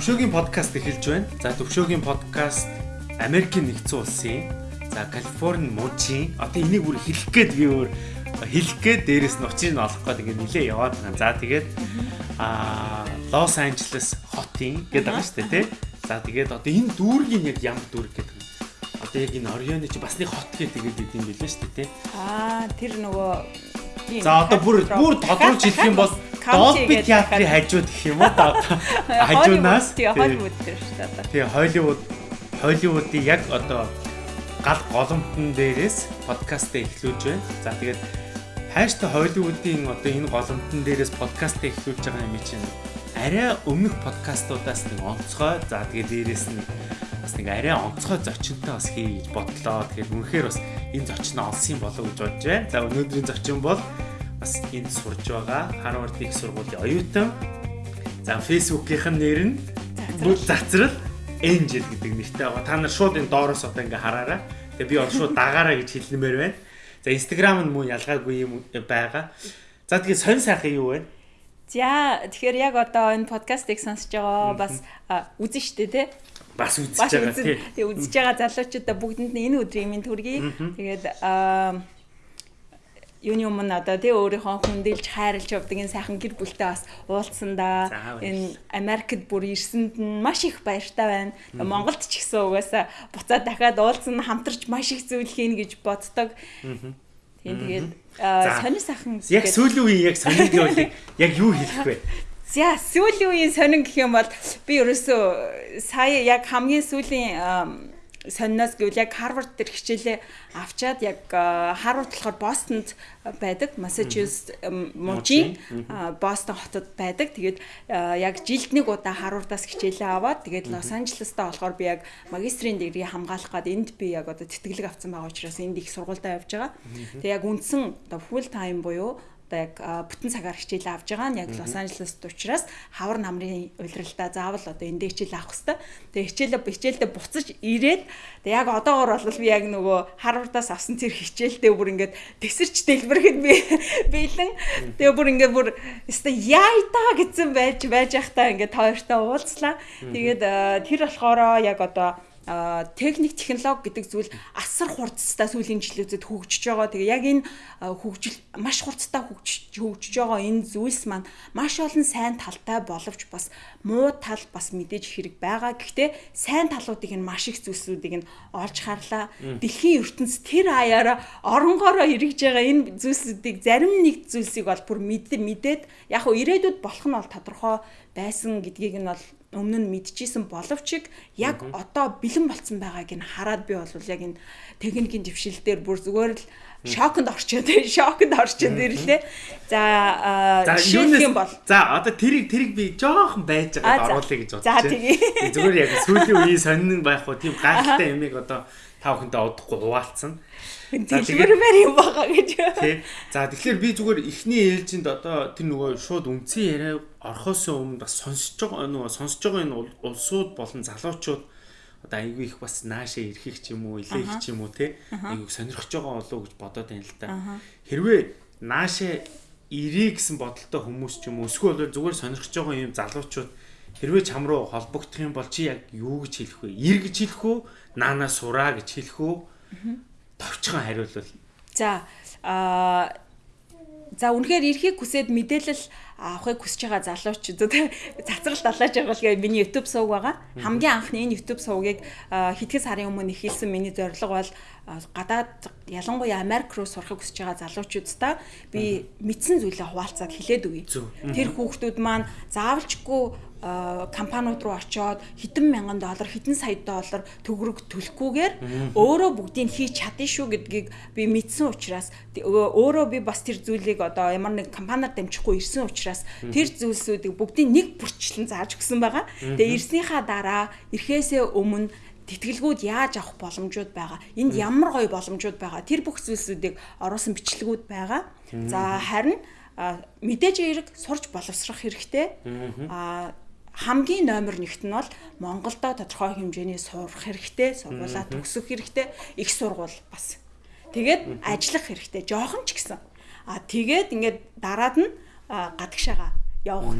Төвшөөгийн подкаст эхэлж байна. За төвшөөгийн подкаст Америкийн нэгдсэн улсын за Калифорни мужийн одоо энийг бүр хэлэх гээд би өөр хэлэх гээд дээрэс нь учрыг нь олох гээд ингэ нилээ яваад байгаа. За тэгээд аа Лос Анжелес хотын гэдэг байгаа шүү дээ тий. За тэгээд одоо энэ дүүргийн яг ямар дүүрэг гэдэг юм. Одоо яг энэ Орионы чи бас нэг хот гэдэг гэдэг юм билээ шүү дээ тий. Аа тэр нөгөө За одоо бүр бүр тодруулж хэлэх юм бол Dolby театрын хажууд гэх юм уу. Хажуунаас Холливуд тэр шүү дээ тий Холливуд Холливуудын яг одоо гал голомтон дээрээс подкастыг эхлүүлж байна. За тэгээд хайртай Холливуудын одоо энэ голомтон дээрээс подкастыг эхлүүлж байгаа юм чинь арай өмнөх подкастуудаас нэг онцгой. За тэгээд дээрээс нь бас нэг арай онцгой зочинтой бас хийж бодлоо. Тэгэхээр үнэхээр бас энэ зочноо олсон болов гэж бодож байна. За өнөөдрийн зочин бол бас энд сурж байгаа Harvard их сургуулийн оюутан. За Facebook-ийн нэр нь бүгд зацрал Angel гэдэг нэртэй байгаа. Та нар шууд энэ доороос одоо ингээ хараарай. Тэгээ би одоо шууд дагаараа гэж хэлнэмээр байна. За Instagram нь мөн ялгаагүй юм байгаа. За тэгээ сонь сайхан юу вэ? За тэгэхээр яг одоо энэ подкастыг сонсож байгаа бас үзэн штэ тий. Бас үзэж байгаа тий. Тэгээ үзэж байгаа залуучуудаа бүгдэнд энэ өдрийн минь төргий. Тэгээд аа юуны өмнө одоо тий өөрийнхөө хүндэлж хайрлж явдаг энэ сайхан гэр бүлтэй бас уулзсандаа энэ Америкт бүр ирсэнд нь маш их баяртай байна. Монголд ч гэсэн угаасаа буцаад дахиад уулзсан хамтарч маш их зүйл хийн гэж боддог. Тийм тэгээд сонир сайхан яг сүүлийн үеийн яг сонир гэвэл яг юу хэлэх вэ? За сүүлийн үеийн сонин гэх юм бол би ерөөсөө сая яг хамгийн сүүлийн сонноос гэвэл яг Harvard дээр хичээлээ авчаад яг Harvard болохоор Бостонд байдаг, Massachusetts мужийн Бостон хотод байдаг. Тэгээд яг жилд нэг удаа Harvard-аас хичээлээ аваад тэгээд Лос Анжелестай болохоор би яг магистрийн дэгрээ хамгаалах гад энд би яг одоо тэтгэлэг авсан байгаа учраас энд их сургуультай явж байгаа. Тэгээд яг үндсэн одоо full time буюу яг бүтэн цагаар хичээл авж байгаа нь яг Лос Анжелест учраас хавар намрын улиралдаа заавал одоо эндээ хичээл авах хэвээр. Тэгээ хичээлээ хичээлдээ буцаж ирээд тэгээ яг одоогор бол би яг нөгөө Харвардаас авсан тэр хичээлдээ бүр ингээд тесэрч дэлбэрэхэд би бэлэн тэгээ бүр ингээд бүр өстой яй та гэсэн байж байж явахтаа ингээд тойртой уулзлаа. Тэгээд тэр болохоор яг одоо техник технологи гэдэг зүйл асар хурцтай сүүлийн жилүүдэд хөгжиж байгаа. Тэгээ яг энэ хөгжил маш хурцтай хөгжиж хөгжиж байгаа энэ зүйлс маань маш олон сайн талтай боловч бас муу тал бас мэдээж хэрэг байгаа. Гэхдээ сайн талуудыг нь маш их зүйлсүүдийг нь олж харлаа. Дэлхийн ертөнц тэр аяараа оронгороо эргэж байгаа энэ зүйлсүүдийг зарим нэг зүйлсийг бол бүр мэдээд яг хөө ирээдүйд болох нь бол тодорхой байсан гэдгийг нь бол өмнө нь мэдчихсэн боловч яг одоо бэлэн болцсон байгааг нь хараад би бол яг энэ техникийн дэвшил дээр бүр зүгээр л шоконд орчоод шоконд орчоод ирлээ. За юм бол за одоо тэрийг тэрийг би жоохон байж байгаад оруулъя гэж байна. За тэгээ. Зүгээр яг сүүлийн үеийн сонин байх уу тийм гайхалтай юмыг одоо та бүхэндээ удахгүй хуваалцсан. Дэлгэрмээр юм байгаа гэж. Тий. За тэгэхээр би зүгээр эхний ээлжинд одоо тэр нөгөө шууд үндсэн яриа орхоос өмнө бас сонсож байгаа нөгөө сонсож байгаа энэ улсууд болон залуучууд одоо айгүй их бас наашаа ирэхийг ч юм уу илээх ч юм уу те айгүй сонирхож байгаа болов уу гэж бодоод байна л да. Хэрвээ наашаа ирээ гэсэн бодолтой хүмүүс ч юм уу эсвэл зүгээр сонирхож байгаа юм залуучууд хэрвээ чам руу холбогдох юм бол чи яг юу гэж хэлэх вэ? Ир гэж хэлэх үү? Наанаа сураа гэж хэлэх үү? товчхон хариулвал. За а за үнэхээр эрхийг хүсээд мэдээлэл авахыг хүсэж байгаа залуучууд цацралт далааж байгаа л миний YouTube сувг байгаа. Хамгийн анхны энэ YouTube сувгийг хэдхэн сарын өмнө эхэлсэн миний зорилго бол гадаад ялангуяа Америк руу сурахыг хүсэж байгаа залуучуудаа би мэдсэн зүйлээ хуваалцаад хэлээд өгье. Тэр хүүхдүүд маань заавалчгүй компаниуд руу очоод хэдэн мянган доллар хэдэн сая доллар төгрөг төлөхгүйгээр өөрөө бүгдийг хийж чадна шүү гэдгийг би мэдсэн учраас өөрөө би бас тэр зүйлийг одоо ямар нэг компаниар дамжихгүй ирсэн учраас тэр зүйлсүүдийг бүгдийг нэг бүрчлэн зааж өгсөн байгаа. Тэгээ ирснийхаа дараа ирэхээсээ өмнө тэтгэлгүүд яаж авах боломжууд байгаа. Энд ямар гоё боломжууд байгаа. Тэр бүх зүйлсүүдийг оруулсан бичлэгүүд байгаа. За харин мэдээж эерэг сурч боловсрох хэрэгтэй. Аа хамгийн номер нэгт нь бол Монголдо тодорхой хэмжээний сурах хэрэгтэй, сургуулаа төгсөх хэрэгтэй, их сургууль бас. Тэгээд ажиллах хэрэгтэй, жоохон ч гэсэн. А тэгээд ингээд дараад нь гадагшаага явах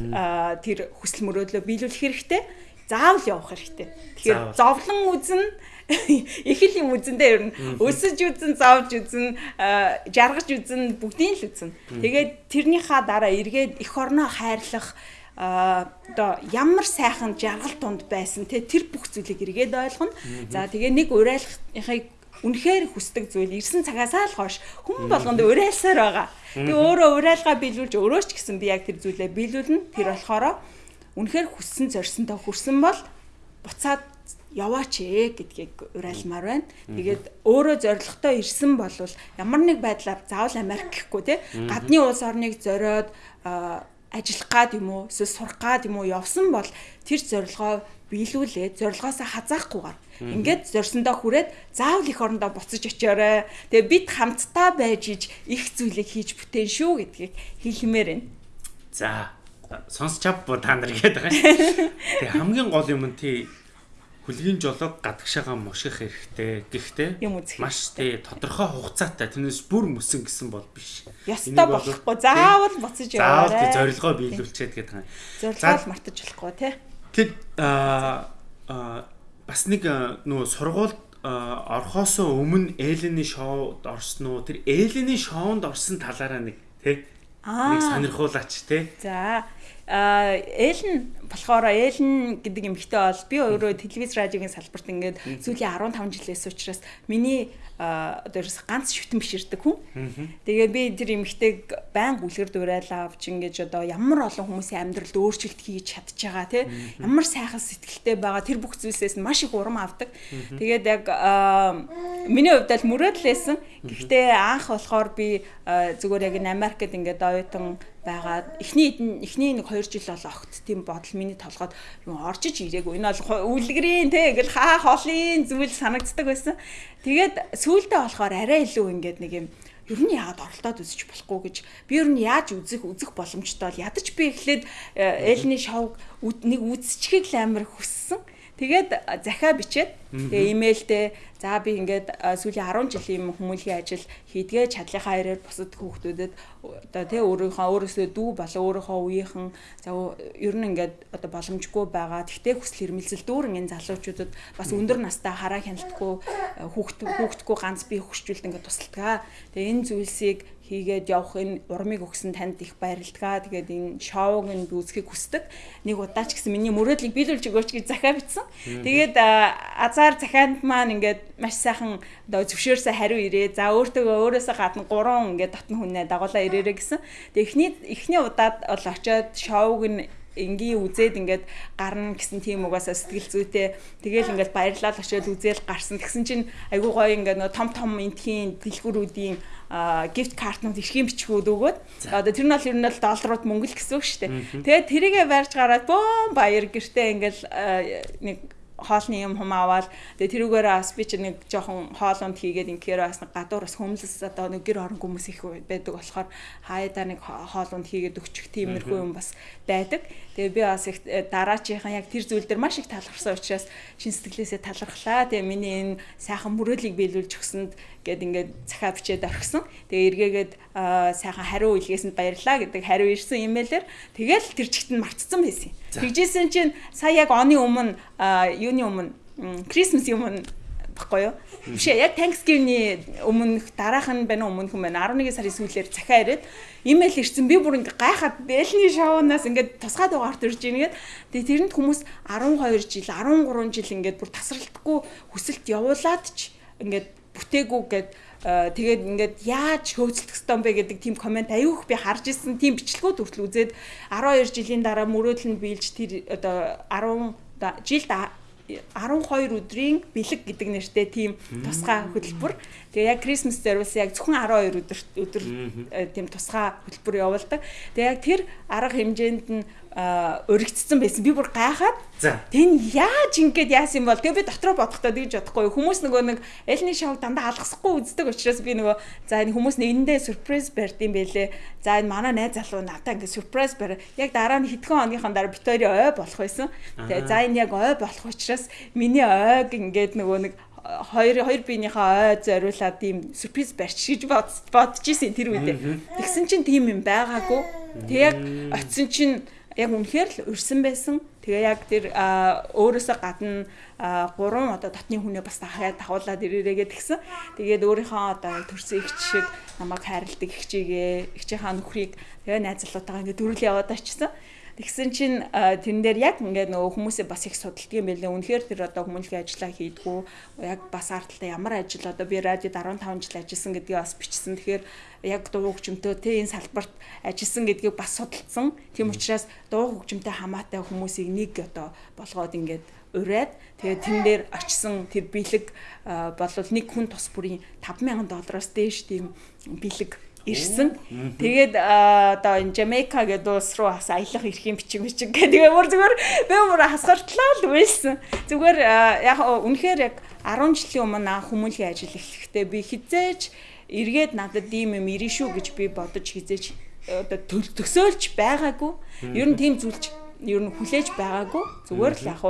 тэр хүсэл мөрөөдлөө биелүүлэх хэрэгтэй. Заавал явах хэрэгтэй. Тэгэхээр зовлон үзэн их л юм үзэндээ ер нь өсөж үзэн, зовж үзэн, жаргаж үзэн бүгдийг л үзэн. Тэгээд тэрнийхаа дараа эргээд эх орноо хайрлах одоо ямар сайхан жаргал тунд байсан те тэр бүх зүйлийг эргээд ойлгоно. За тэгээ нэг урайлахыг үнэхээр хүсдэг зүйл ирсэн цагаасаа л хойш хүн болгонд урайлсаар байгаа. Тэгээ өөрөө урайлгаа биелүүлж өөрөө ч гэсэн би яг тэр зүйлээ биелүүлнэ. Тэр болохоор үнэхээр хүссэн зорьсонтой хүрсэн бол буцаад яваач ээ гэдгийг урайлмаар байна. Тэгээд өөрөө зоригтой ирсэн бол ямар нэг байдлаар заавал Америк гэхгүй те гадны улс орныг зориод ажиллах гад юм уу эсвэл сурах гад юм уу явсан бол тэр зорилгоо биелүүлээд зорилгоосоо хазаахгүйгээр ингээд зорьсондоо хүрээд заавал их орондоо буцаж очиорой. Тэгээ бид хамтдаа байж иж их зүйлийг хийж бүтээн шүү гэдгийг хэлмээр байна. За сонсч авбуу та нар гээд байгаа. Тэгээ хамгийн гол юм нь тий хүлгийн жолоог гадагшаага муших хэрэгтэй. Гэхдээ маш тий тодорхой хугацаатай тэрнээс бүр мөсөн гэсэн бол биш. Ястаа болохгүй. Заавал буцаж яваарай. Заавал зорилгоо биелүүлчихэд гэдэг юм. Зорилгоо мартаж болохгүй тий. Тэгэд аа бас нэг нөө сургуульд орхосоо өмнө Элений шоуд орсон уу? Тэр Элений шоунд орсон талаараа нэг тий нэг сонирхуулаач тий. За Элен болохоор Элен гэдэг эмэгтэй бол би өөрөө телевиз радиогийн салбарт ингээд сүүлийн 15 жилээс учраас миний одоо ерөөс ганц шүтэн биширдэг хүн. Тэгээд би тэр эмэгтэйг байн гүлгэр дуурайлаа авч ингээд одоо ямар олон хүмүүсийн амьдралд өөрчлөлт хийж чадж байгаа тий ямар сайхан сэтгэлтэй байгаа тэр бүх зүйлсээс маш их урам авдаг. Тэгээд яг миний хувьд л мөрөөдлөөсөн. Гэхдээ анх болохоор би зүгээр яг Америкт ингээд оюутан байгаад эхний эхний нэг 2 жил бол огт тийм бодол миний толгойд юу оржиж ирээгүй. Энэ бол үлгэрийн те ингээл хаа холын зүйл санагддаг байсан. Тэгээд сүүлдээ болохоор арай илүү ингээд нэг юм ер нь яагаад оролдоод үзэж болохгүй гэж би ер нь яаж үзэх үзэх боломжтой бол ядаж би эхлээд Элни шоуг нэг үзчихийг л амар хүссэн. Тэгээд захиа бичээд тэгээ имэйлдээ за би ингээд сүүлийн 10 жилийн хүмүүлийн ажил хийдгээ чадлынхаа хэрээр бусад хүүхдүүдэд одоо тий өөрийнхөө өөрөөсөө дүү болон өөрийнхөө үеийнхэн за ер нь ингээд одоо боломжгүй байгаа. Тэгтээ хүсэл эрмэлзэл дүүрэн энэ залуучуудад бас өндөр настай хараа хяналтгүй хүүхд хүүхдгүй ганц бие хөшчүүлд ингээд тусалдаг. Тэгээ энэ зүйлсийг хийгээд явах энэ урмыг өгсөн танд их баярлалаа. Тэгээд энэ шоуг нь үзхийг хүсдэг. Нэг удаа ч гэсэн миний мөрөөдлийг биелүүлж өгөөч гэж захиа бичсэн. Тэгээд азар захианд маань ингээд маш сайхан одоо зөвшөөрсөн хариу ирээ. За өөртөө өөрөөсөө гадна гурван ингээд дотн хүнээ дагуулаа ирээрэ гэсэн. Тэгээд эхний эхний удаад бол очиод шоуг нь энгийн үзээд ингээд гарна гэсэн тийм угаасаа сэтгэл зүйтэй тэгэл ингээд баярлал очиод үзэл гарсан тэгсэн чинь айгуу гоё ингээд нөө том том энтхийн дэлгүүрүүдийн гифт картнууд ирхийн бичгүүд өгөөд одоо тэр нь бол ер нь бол долларууд мөнгө л гэсэн үг шүү дээ. Тэгээд тэрийгэ барьж гараад бөөн баяр гэртээ ингээл нэг хоолны юм хум аваад тэгээ тэрүүгээр бас би чи нэг жоохон хоолонд хийгээд инхээр бас нэг гадуур бас хөмлөс одоо нэг гэр орон хүмүүс их байдаг болохоор хаяада нэг хоолонд хийгээд өгчих тиймэрхүү юм бас байдаг. Тэгээ би бас их э, дараачийнхан яг тэр зүйл дээр маш их талархсан учраас шин сэтгэлээсээ талархлаа. Тэгээ миний энэ сайхан мөрөөдлийг биелүүлж өгсөнд гэд ингээд захаа бичээд орхисон. Тэгээ эргээгээд сайхан хариу илгээсэнд баярлаа гэдэг хариу ирсэн имэйлээр тэгэл тэр чигт нь мартцсан байсан. Тэгжсэн чинь сая яг оны өмнө юуны өмнө Christmas юм баггүй юу? Биш яг Thanksgiving-ний өмнөх дараах нь байна уу өмнөх юм байна. 11 сарын сүүлээр захиа ирээд имэйл ирсэн. Би бүр ингээ гайхаад Бэлний шоунаас ингээ тусгай дугаарт ирж ийнгээд тэгээ тэрэнд хүмүүс 12 жил, 13 жил ингээ бүр тасралтгүй хүсэлт явуулаад ч ингээ бүтээгүү гэд тэгээд ингээд яаж хөөцөлдөх ёстой бэ гэдэг тийм комент аюух би харж ирсэн тийм бичлэгүүд хүртэл үзээд 12 жилийн дараа мөрөөдөл нь биелж тэр одоо 10 жилд 12 өдрийн бэлэг гэдэг нэртэй тийм тусгай хөтөлбөр. Тэгээ яг Christmas зориулсан яг зөвхөн 12 өдөр өдөр тийм тусгай хөтөлбөр явуулдаг. Тэгээ яг тэр арга хэмжээнд нь өргөцсөн байсан. Би бүр гайхаад тэн яаж ингэж яасан бол тэгээ би дотроо бодохдоо тэгж бодохгүй хүмүүс нөгөө нэг элний шоуг дандаа алгасахгүй үздэг учраас би нөгөө за энэ хүмүүс нэгэндээ сюрприз барьд юм бэлээ. За энэ манай найз залуу надаа ингэ сюрприз барь. Яг дараа нь хэдхэн оныхон дараа Виктори ой болох байсан. Тэгээ за энэ яг ой болох учраас миний ойг ингээд нөгөө нэг хоёр хоёр биенийхээ ой зориулаад тийм сюрприз барьч гэж бодож исэн тэр үедээ. Тэгсэн чинь тийм юм байгаагүй Тэг яг очисон чинь яг үнэхээр л урьсан байсан. Тэгээ яг тэр өөрөөсөө гадна гурван одоо дотны хүнээ бас дахиад давуулаад ирээрээгээд гисэн. Тэгээд өөрийнхөө одоо төрсөн их шиг намайг хайрладаг их чигээ, их чихаа нөхрийг тэгээ найзлуутайгаа ингээд дөрүл яваад очсон. Тэгсэн чинь тэрэн дээр яг ингээд нөгөө хүмүүсээ бас их судалдаг юм байлээ. Үнэхээр тэр одоо хүмүүнлэгийн ажиллаа хийдгүү яг бас ардталтаа ямар ажил одоо би радиод 15 жил ажилласан гэдгийг бас бичсэн. Тэгэхээр яг дуу хөгжмөнтэй тэ энэ салбарт ажилласан гэдгийг бас судалсан. Тийм учраас дуу хөгжмөнтэй хамаатай хүмүүсийг нэг одоо болгоод ингээд ураад тэгээд тэн дээр очисон тэр бэлэг болвол нэг хүн тус бүрийн 5000 доллароос дээш тийм бэлэг ирсэн. Тэгээд одоо энэ Jamaica гэдэг улс руу бас аялах эрхийн бичиг бичиг гэдэг. Тэгээ бүр зүгээр би бүр хасгартлаа л байсан. Зүгээр яг үнэхээр яг 10 жилийн өмнө хүмүүнлэгийн ажил эхлэхдээ би хизээч эргээд надад ийм юм ирэн шүү гэж би бодож хизээч одоо төсөөлж байгаагүй. Ер нь тийм зүйлч ер нь хүлээж байгаагүй. Зүгээр л яг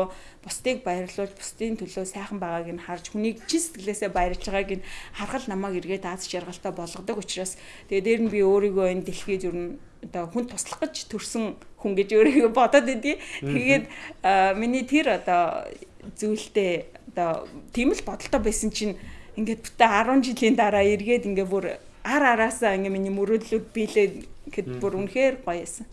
бусдыг баярлуулж бусдын төлөө сайхан байгааг нь харж хүнийг чин сэтгэлээсээ баярлж байгааг нь харгал намайг эргээд аз жаргалтай болгодог учраас тэгээ дээр нь би өөрийгөө энэ дэлхийд ер нь одоо хүн туслах гэж төрсэн хүн гэж өөрийгөө бодоод идэв. Тэгээд миний тэр одоо зүйлтэй одоо тийм л бодолтой байсан чинь ингээд бүтэ 10 жилийн дараа эргээд ингээ бүр ар араасаа ингээ миний мөрөөдлүүд биелээд гэхэд бүр үнэхээр гоё байсан.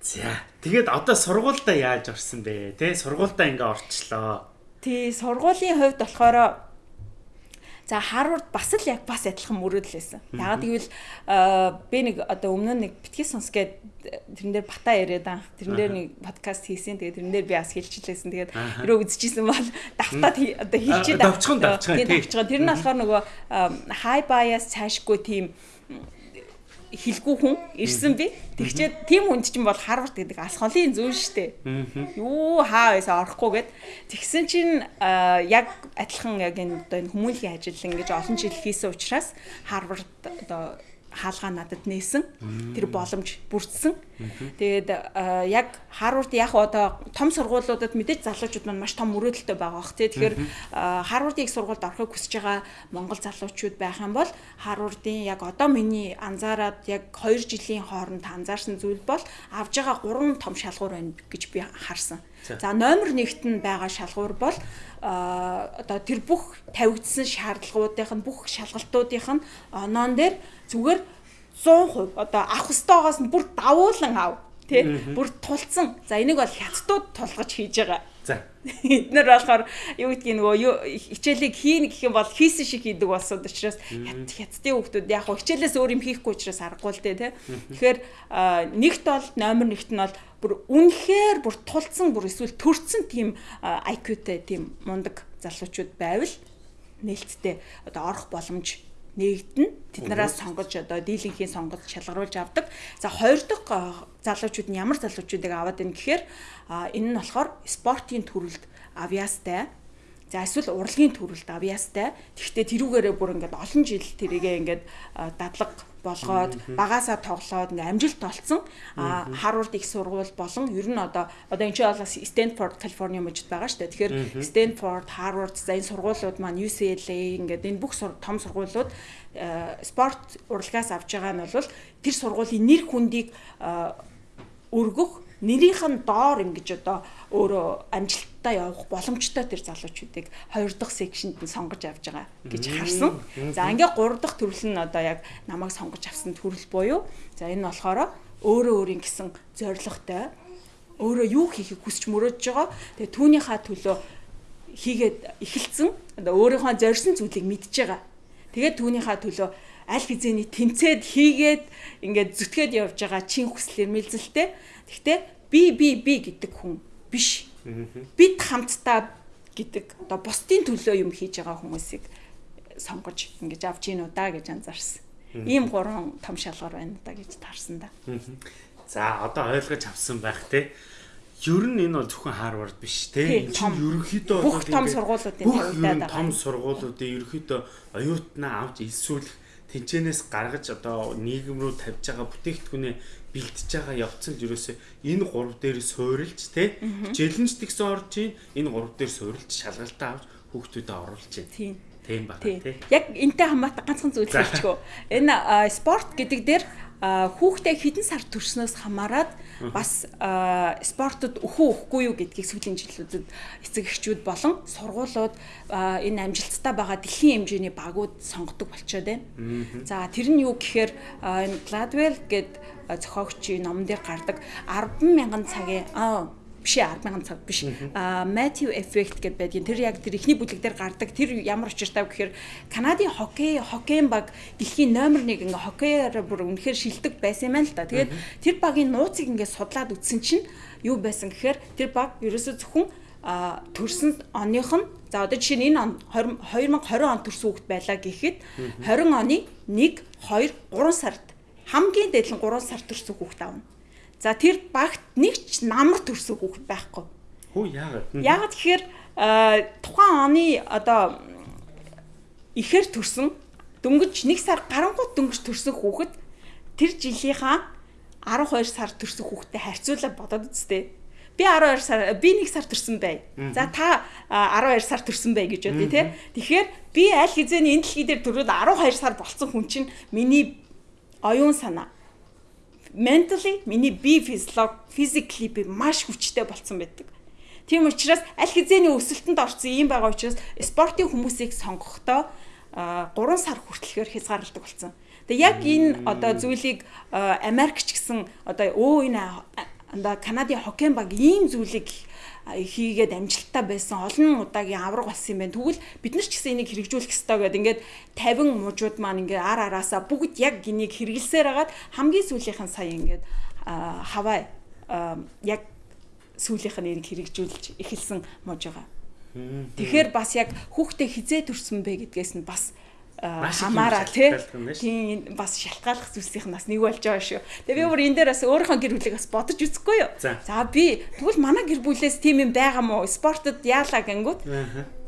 За. Тэгээд одоо сургуультай яаж орсон бэ? Тэ сургуультай ингээ орчлоо. Тий, сургуулийн хувьд болохоор За Харвард бас л яг бас адилхан мөрөөдөл байсан. Ягаад гэвэл би нэг одоо өмнө нэг битгий сонс гээд тэрэн дээр бата яриад анх тэрэн дээр нэг подкаст хийсэн. Тэгээд тэрэн дээр би бас хэлчихлээсэн. Тэгээд өрөө үзчихсэн бол давтаад одоо хэлчихээ давчхан давчхан тий. Тэр нь болохоор нөгөө high bias цаашгүй тийм хилгүү хүн ирсэн би. Тэгчээд тийм хүнд чинь бол Харвард гэдэг алс холын зүүн штэ. Юу хаа байсаа орохгүй гэд. Тэгсэн чинь яг адилхан яг энэ одоо энэ хүмүүнлэгийн ажил ингэж олон жил хийсэн учраас Харвард одоо хаалгаа надад нээсэн. Тэр боломж бүрдсэн. Тэгээд яг Харвард яг одоо том сургуулиудад мэдээж залуучууд маань маш том мөрөөдөлтэй байгаа бох тий. Тэгэхээр Харвардын их сургуульд орохыг хүсэж байгаа Монгол залуучууд байх юм бол Харвардын яг одоо миний анзаараад яг 2 жилийн хооронд анзаарсан зүйл бол авж байгаа 3 том шалгуур байна гэж би харсан. За номер 1-т нь байгаа шалгуур бол одоо тэр бүх тавигдсан шаардлагуудынх нь бүх шалгалтуудынх нь оноон дээр зүгээр 100% одоо авах ёстойгоос нь бүр давуулан ав тий бүр тулцсан. За энийг бол хятадууд тулгаж хийж байгаа. За. Эднэр болохоор юу гэдгийг нөгөө хичээлийг хийн гэх юм бол хийсэн шиг хийдэг болсон учраас хят хятадын хүмүүс яг хичээлээс өөр юм хийхгүй учраас аргагүй л дээ тий тэгэхээр нэгт бол номер нэгт нь бол бүр үнэхээр бүр тулцсан бүр эсвэл төрцөн тийм IQ-тэй тийм мундаг залуучууд байвал нээлттэй одоо орох боломж нэгдэн тэднээс сонгож одоо дийлэнхийн сонгож шалгаруулж авдаг. За хоёр дахь залуучууд нь ямар залуучуудыг аваад байна гэхээр энэ нь болохоор спортын төрөлд авиастай За эсвэл урлагийн төрөлд авьяастай. Тэгэхдээ тэрүүгээрээ бүр ингээд олон жил тэрийгээ ингээд дадлаг болгоод багасаа тоглоод ингээ амжилт олцсон. А Harvard их сургууль болон ер нь одоо одоо энэ ч бол Stanford California мужид байгаа шүү дээ. Тэгэхээр Stanford, Harvard за энэ сургуулиуд маань UCLA ингээд энэ бүх том сургуулиуд спорт урлагаас авч байгаа нь бол тэр сургуулийн нэр хүндийг өргөх нэрийнх нь доор ингэж одоо өөрөө амжилттай явах боломжтой тэр залуучуудыг хоёр дахь секшнд нь сонгож авч байгаа гэж харсан. За ингээ гурав дахь төрөл нь одоо яг намайг сонгож авсан төрөл буюу за энэ болохоор өөрөө өөрийн гэсэн зорилготой өөрөө юу хийхийг хүсч мөрөөдж байгаа. Тэгээ түүнийхээ төлөө хийгээд эхэлсэн. Одоо өөрийнхөө зорьсон зүйлийг мэдж байгаа. Тэгээд түүнийхээ төлөө аль хизээний тэнцээд хийгээд ингээд зүтгээд явж байгаа чин хүсэл эрмэлзэлтэй Гэхдээ би би би гэдэг хүн биш. Бид хамтдаа гэдэг одоо бусдын төлөө юм хийж байгаа хүмүүсийг сонгож ингэж авч ийн уу да гэж анзаарсан. Ийм гурван том шалгуур байна да гэж таарсан да. За одоо ойлгож авсан байх те. Ер нь энэ бол зөвхөн Харвард биш те. Энэ чинь ерөнхийдөө бүх том сургуулиудын тавигдаад байгаа. Том сургуулиудын ерөнхийдөө оюутнаа авч элсүүлэх тэнцэнээс гаргаж одоо нийгэм рүү тавьж байгаа бүтээгдэхүүнээ бэлтэж байгаа явцсан л ерөөсөө энэ гурав дээр суурилж те хичээлэнч тэгсэн орж ийн энэ гурав дээр суурилж шалгалтаа авч хүүхдүүдэд оруулж байна. Тийм. Тийм байна тий. Яг энтэй хамаатай ганцхан зүйл хэлчихв. Энэ спорт гэдэг дээр хүүхдээ хідэн сар төрснөөс хамаарат бас спортод өхөө өхгүй юу гэдгийг сүүлийн жилүүдэд эцэг эхчүүд болон сургуулиуд энэ амжилттай байгаа дэлхийн хэмжээний багууд сонгодог болчиход байна. За тэр нь юу гэхээр энэ Gladwell гэд зохиогчийн номон дээр гардаг 100000 цагийн биш 100000 цаг биш. А Matthew effect гэдээ байдгийн тэр яг тэр ихний бүлэг дээр гардаг тэр ямар учиртай вэ гэхээр Канадын хоккей хоккейн баг дэлхийн номер 1 ингээ хоккейаар бүр үнэхээр шилдэг байсан юм байна л да. Тэгээд тэр багийн нууцыг ингээ судлаад үтсэн чинь юу байсан гэхээр тэр баг ерөөсө зөвхөн а төрсөн оных нь за одоо жишээ нь энэ он 2020 он төрсөн хүүхэд байлаа гэхэд 20 оны 1 2 3 сард хамгийн дээд нь 3 сар төрсөн хүүхэд аавна. За тэр багт нэг ч намар төрсөн хүүхэд байхгүй. Хөө яагаад? Яагаад тэгэхээр тухайн оны одоо ихэр төрсөн дөнгөж нэг сар гарангуут дөнгөж төрсөн хүүхэд тэр жилийнхаа 12 сар төрсөн хүүхэдтэй харьцуулаад бодоод үзтээ. Би 12 сар би 1 сар төрсөн бай. За та 12 сар төрсөн бай гэж бодъё те. Тэгэхээр би аль хэзээний энэ дэлхий дээр төрөөд 12 сар болцсон хүн чинь миний оюун санаа mentally миний физиолог physically би маш хүчтэй болцсон байдаг. Тийм учраас аль хэзээний өсөлтөнд орсон юм байгаа учраас спортын хүмүүсийг сонгохдоо 3 сар хүртэлхээр хязгаарладаг болсон. Тэгээ яг энэ одоо зүйлийг Америкч гэсэн одоо өө энэ Канадын хоккейн баг ийм зүйлийг хийгээд амжилттай байсан олон удаагийн авраг болсон юм байна. Тэгвэл бид нар ч гэсэн энийг хэрэгжүүлэх ёстой гэдэг ингээд 50 мужууд маань ингээд ар араасаа бүгд яг энийг хэрэгэлсээр хагаад хамгийн сүүлийнх нь сая ингээд хаваа яг сүүлийнх нь энийг хэрэгжүүлж эхэлсэн мууж байгаа. Тэгэхээр бас яг хүүхдээ хизээ төрсөн бэ гэдгээс нь бас хамаараа тийм бас шалтгааллах зүйлсийнх нь бас нэг болж байгаа шүү. Тэгээ би бүр энэ дээр бас өөрийнхөө гэр бүлийг бас бодож үзэхгүй юу. За би тэгвэл манай гэр бүлээс тийм юм байгаа мó спортод яалаа гингүүд.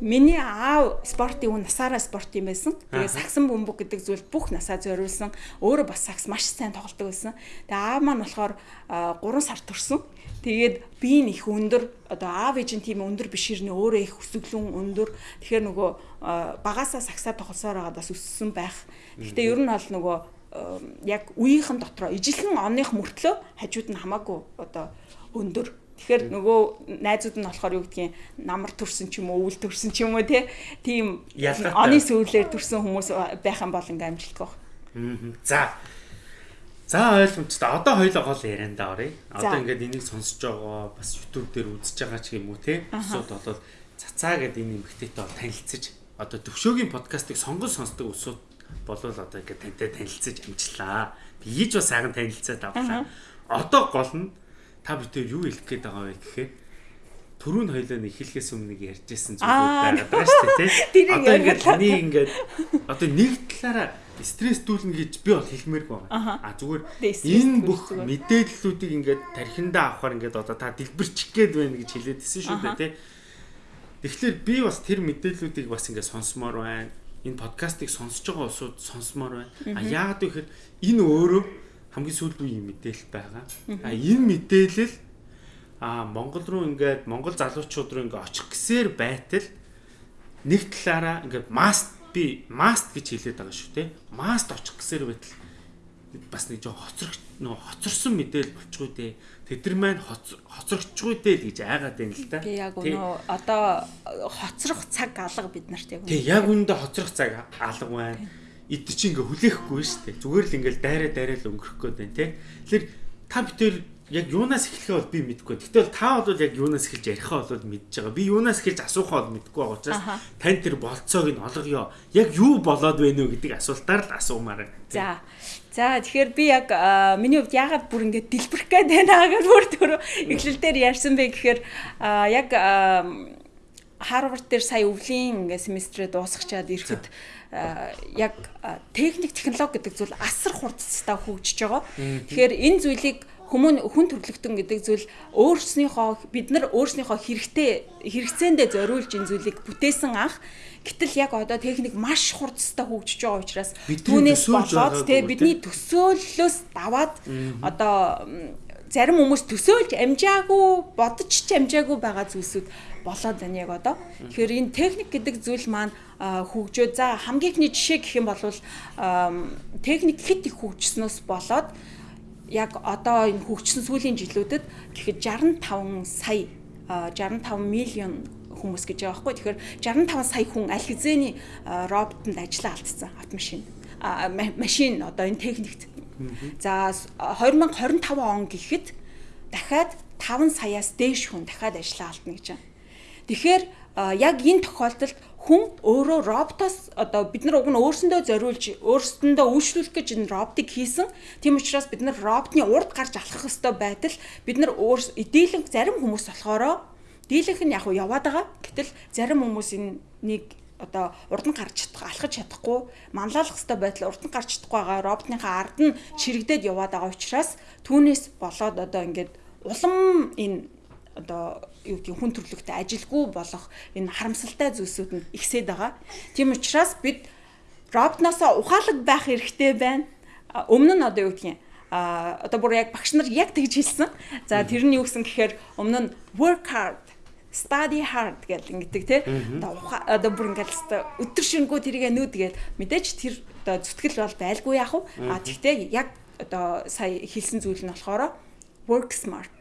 Миний аав спортын үн насаараа спорт юм байсан. Тэгээ сагсан бөмбөг гэдэг зүйл бүх насаа зориулсан. Өөрөө бас сагс маш сайн тоглодог байсан. Тэгээ аав маань болохоор 3 сар төрсөн. Тэгээд би их өндөр одоо аав ээжийн тийм өндөр биш ирнэ өөрөө их өсөглөн өндөр. Тэгэхээр нөгөө багасаа сагсаа тоглосоор байгаа бас өссөн байх. Гэхдээ ер нь бол нөгөө яг үеийнхэн дотроо ижилхэн оных мөртлөө хажууд нь хамаагүй одоо өндөр. Тэгэхээр нөгөө найзууд нь болохоор юу гэдгийг намар төрсөн ч юм уу, өвөл төрсөн ч юм уу тийм оны сүүлээр төрсэн хүмүүс байх юм бол ингээм амжилттай баг. За За ойлгомжтой. Одоо хоёлоо гол ярианда оръё. Одоо ингээд энийг сонсож байгаа бас YouTube дээр үзэж байгаа ч юм уу те. Усууд болоод цацаа гэдэг энэ эмгтээтэй танилцж одоо төвшөөгийн подкастыг сонгон сонсдог усууд болвол одоо ингээд тантай танилцж амжлаа. Би иж бас сайхан танилцаад авлаа. Одоо гол нь та бүхэн юу хэлэх гээд байгаа вэ гэхээр түрүүн хоёлоо нэг хэлхээс өмнө ярьжсэн зүйлүүд байгаад байгаа шүү дээ тий. Одоо ингээд таны ингээд одоо нэг талаараа стресс дүүлнэ гэж би бол хэлмээргүй байгаа. А зүгээр энэ бүх мэдээллүүдийг ингээд тархиндаа авахаар ингээд одоо та дэлбэрчих гээд байна гэж хэлээдсэн шүү дээ тий. Тэгэхээр би бас тэр мэдээллүүдийг бас ингээд сонсомоор байна. Энэ подкастыг сонсож байгаа усуд сонсомоор байна. А яагаад вэ гэхээр энэ өөрөө хамгийн сүүлийн мэдээлэл байгаа. А энэ мэдээлэл а Монгол руу ингээд Монгол залуучууд руу ингээд очих гэсээр байтал нэг талаараа ингээд маст би маст гэж хэлээд байгаа шүү те. Маст очих гэсээр байтал бас нэг жоо хоцрог нөө хоцорсон мэдээл болчихгүй дээ. Тэд нар маань хоцрогчгүй дээ л гэж айгаад байна л да. Тий яг өнөө одоо хоцрох цаг алга бид нарт яг. Тий яг үндэ хоцрох цаг алга байна. Эд чи ингээ хүлээхгүй шүү дээ. Зүгээр л ингээл дайраа дайраа л өнгөрөх гээд байна те. Тэгэхээр та бүтэл яг юунаас эхлэхээ бол би мэдэхгүй. Гэтэл та бол яг юунаас эхэлж ярихаа бол мэдж байгаа. Би юунаас эхэлж асуухаа бол мэдэхгүй байгаа учраас тань тэр болцоог нь олгоё. Яг юу болоод байна вэ гэдэг асуултаар л асуумаар байна. За. За тэгэхээр би яг миний хувьд яагаад бүр ингэж дэлбэрэх гээд байна гэж бүр түрүү эхлэл дээр ярьсан бэ гэхээр яг Харвард дээр сая өвлийн ингээ семестрээ дуусгачаад ирэхэд яг техник технологи гэдэг зүйл асар хурдцтай хөгжиж байгаа. Тэгэхээр энэ зүйлийг хүмүүн хүн төрөлхтөн гэдэг зүйл өөрснийхөө бид нар өөрснийхөө хэрэгтэй хэрэгцээндээ зориулж энэ зүйлийг бүтээсэн анх гэтэл яг одоо техник маш хурдстай хөгжиж байгаа учраас түүнээс болоод те бидний төсөөллөөс даваад одоо зарим хүмүүс төсөөлж амжаагүй бодож ч амжаагүй байгаа зүйлсүүд болоод байна яг одоо. Тэгэхээр энэ техник гэдэг зүйл маань хөгжөө. За хамгийн ихний жишээ гэх юм бол техник хит их хөгжснөөс болоод яг одоо энэ хөгжсөн сүүлийн жилүүдэд гэхэд 65 сая 65 миллион хүмүүс гэж байгаа байхгүй. Тэгэхээр 65 сая хүн аль хэзээний роботонд ажиллаа алдсан автомашин. машин одоо энэ техникт. За 2025 он гэхэд дахиад 5 саяас дээш хүн дахиад ажиллаа алдна гэж байна. Тэгэхээр яг энэ тохиолдолд хүн өөрөө роботоос одоо бид нар уг нь өөрсөндөө зориулж өөрсөндөө үйлчлүүлэх гэж энэ роботыг хийсэн. Тийм учраас бид нар роботны урд гарч алхах ёстой байтал бид нар өөр дийлэнх зарим хүмүүс болохоро дийлэнх нь яг яваад байгаа. Гэтэл зарим хүмүүс энэ нэг одоо урд нь гарч чадах алхаж чадахгүй манлайлах хэвээр байтал урд нь гарч чадахгүй байгаа роботныхаа ард нь чирэгдээд яваад байгаа учраас түүнээс болоод одоо ингээд улам энэ одоо юу гэдгийг хүн төрлөختөй ажилгүй болох энэ харамсалтай зүйлсүүд нь ихсээд байгаа. Тийм учраас бид роботноосоо ухаалаг байх хэрэгтэй байна. Өмнө нь одоо юу гэдгийг а одоо бүр яг багш нар яг тэгж хэлсэн. За тэр нь юу гэсэн гэхээр өмнө нь work hard study hard гэл ингэдэг те одоо одоо бүр ингээл өдөр шингүү тэрийг нүүдгээл мэдээж тэр одоо зүтгэл бол байлгүй яах вэ? А тэгтээ яг одоо сая хэлсэн зүйл нь болохоор work smart.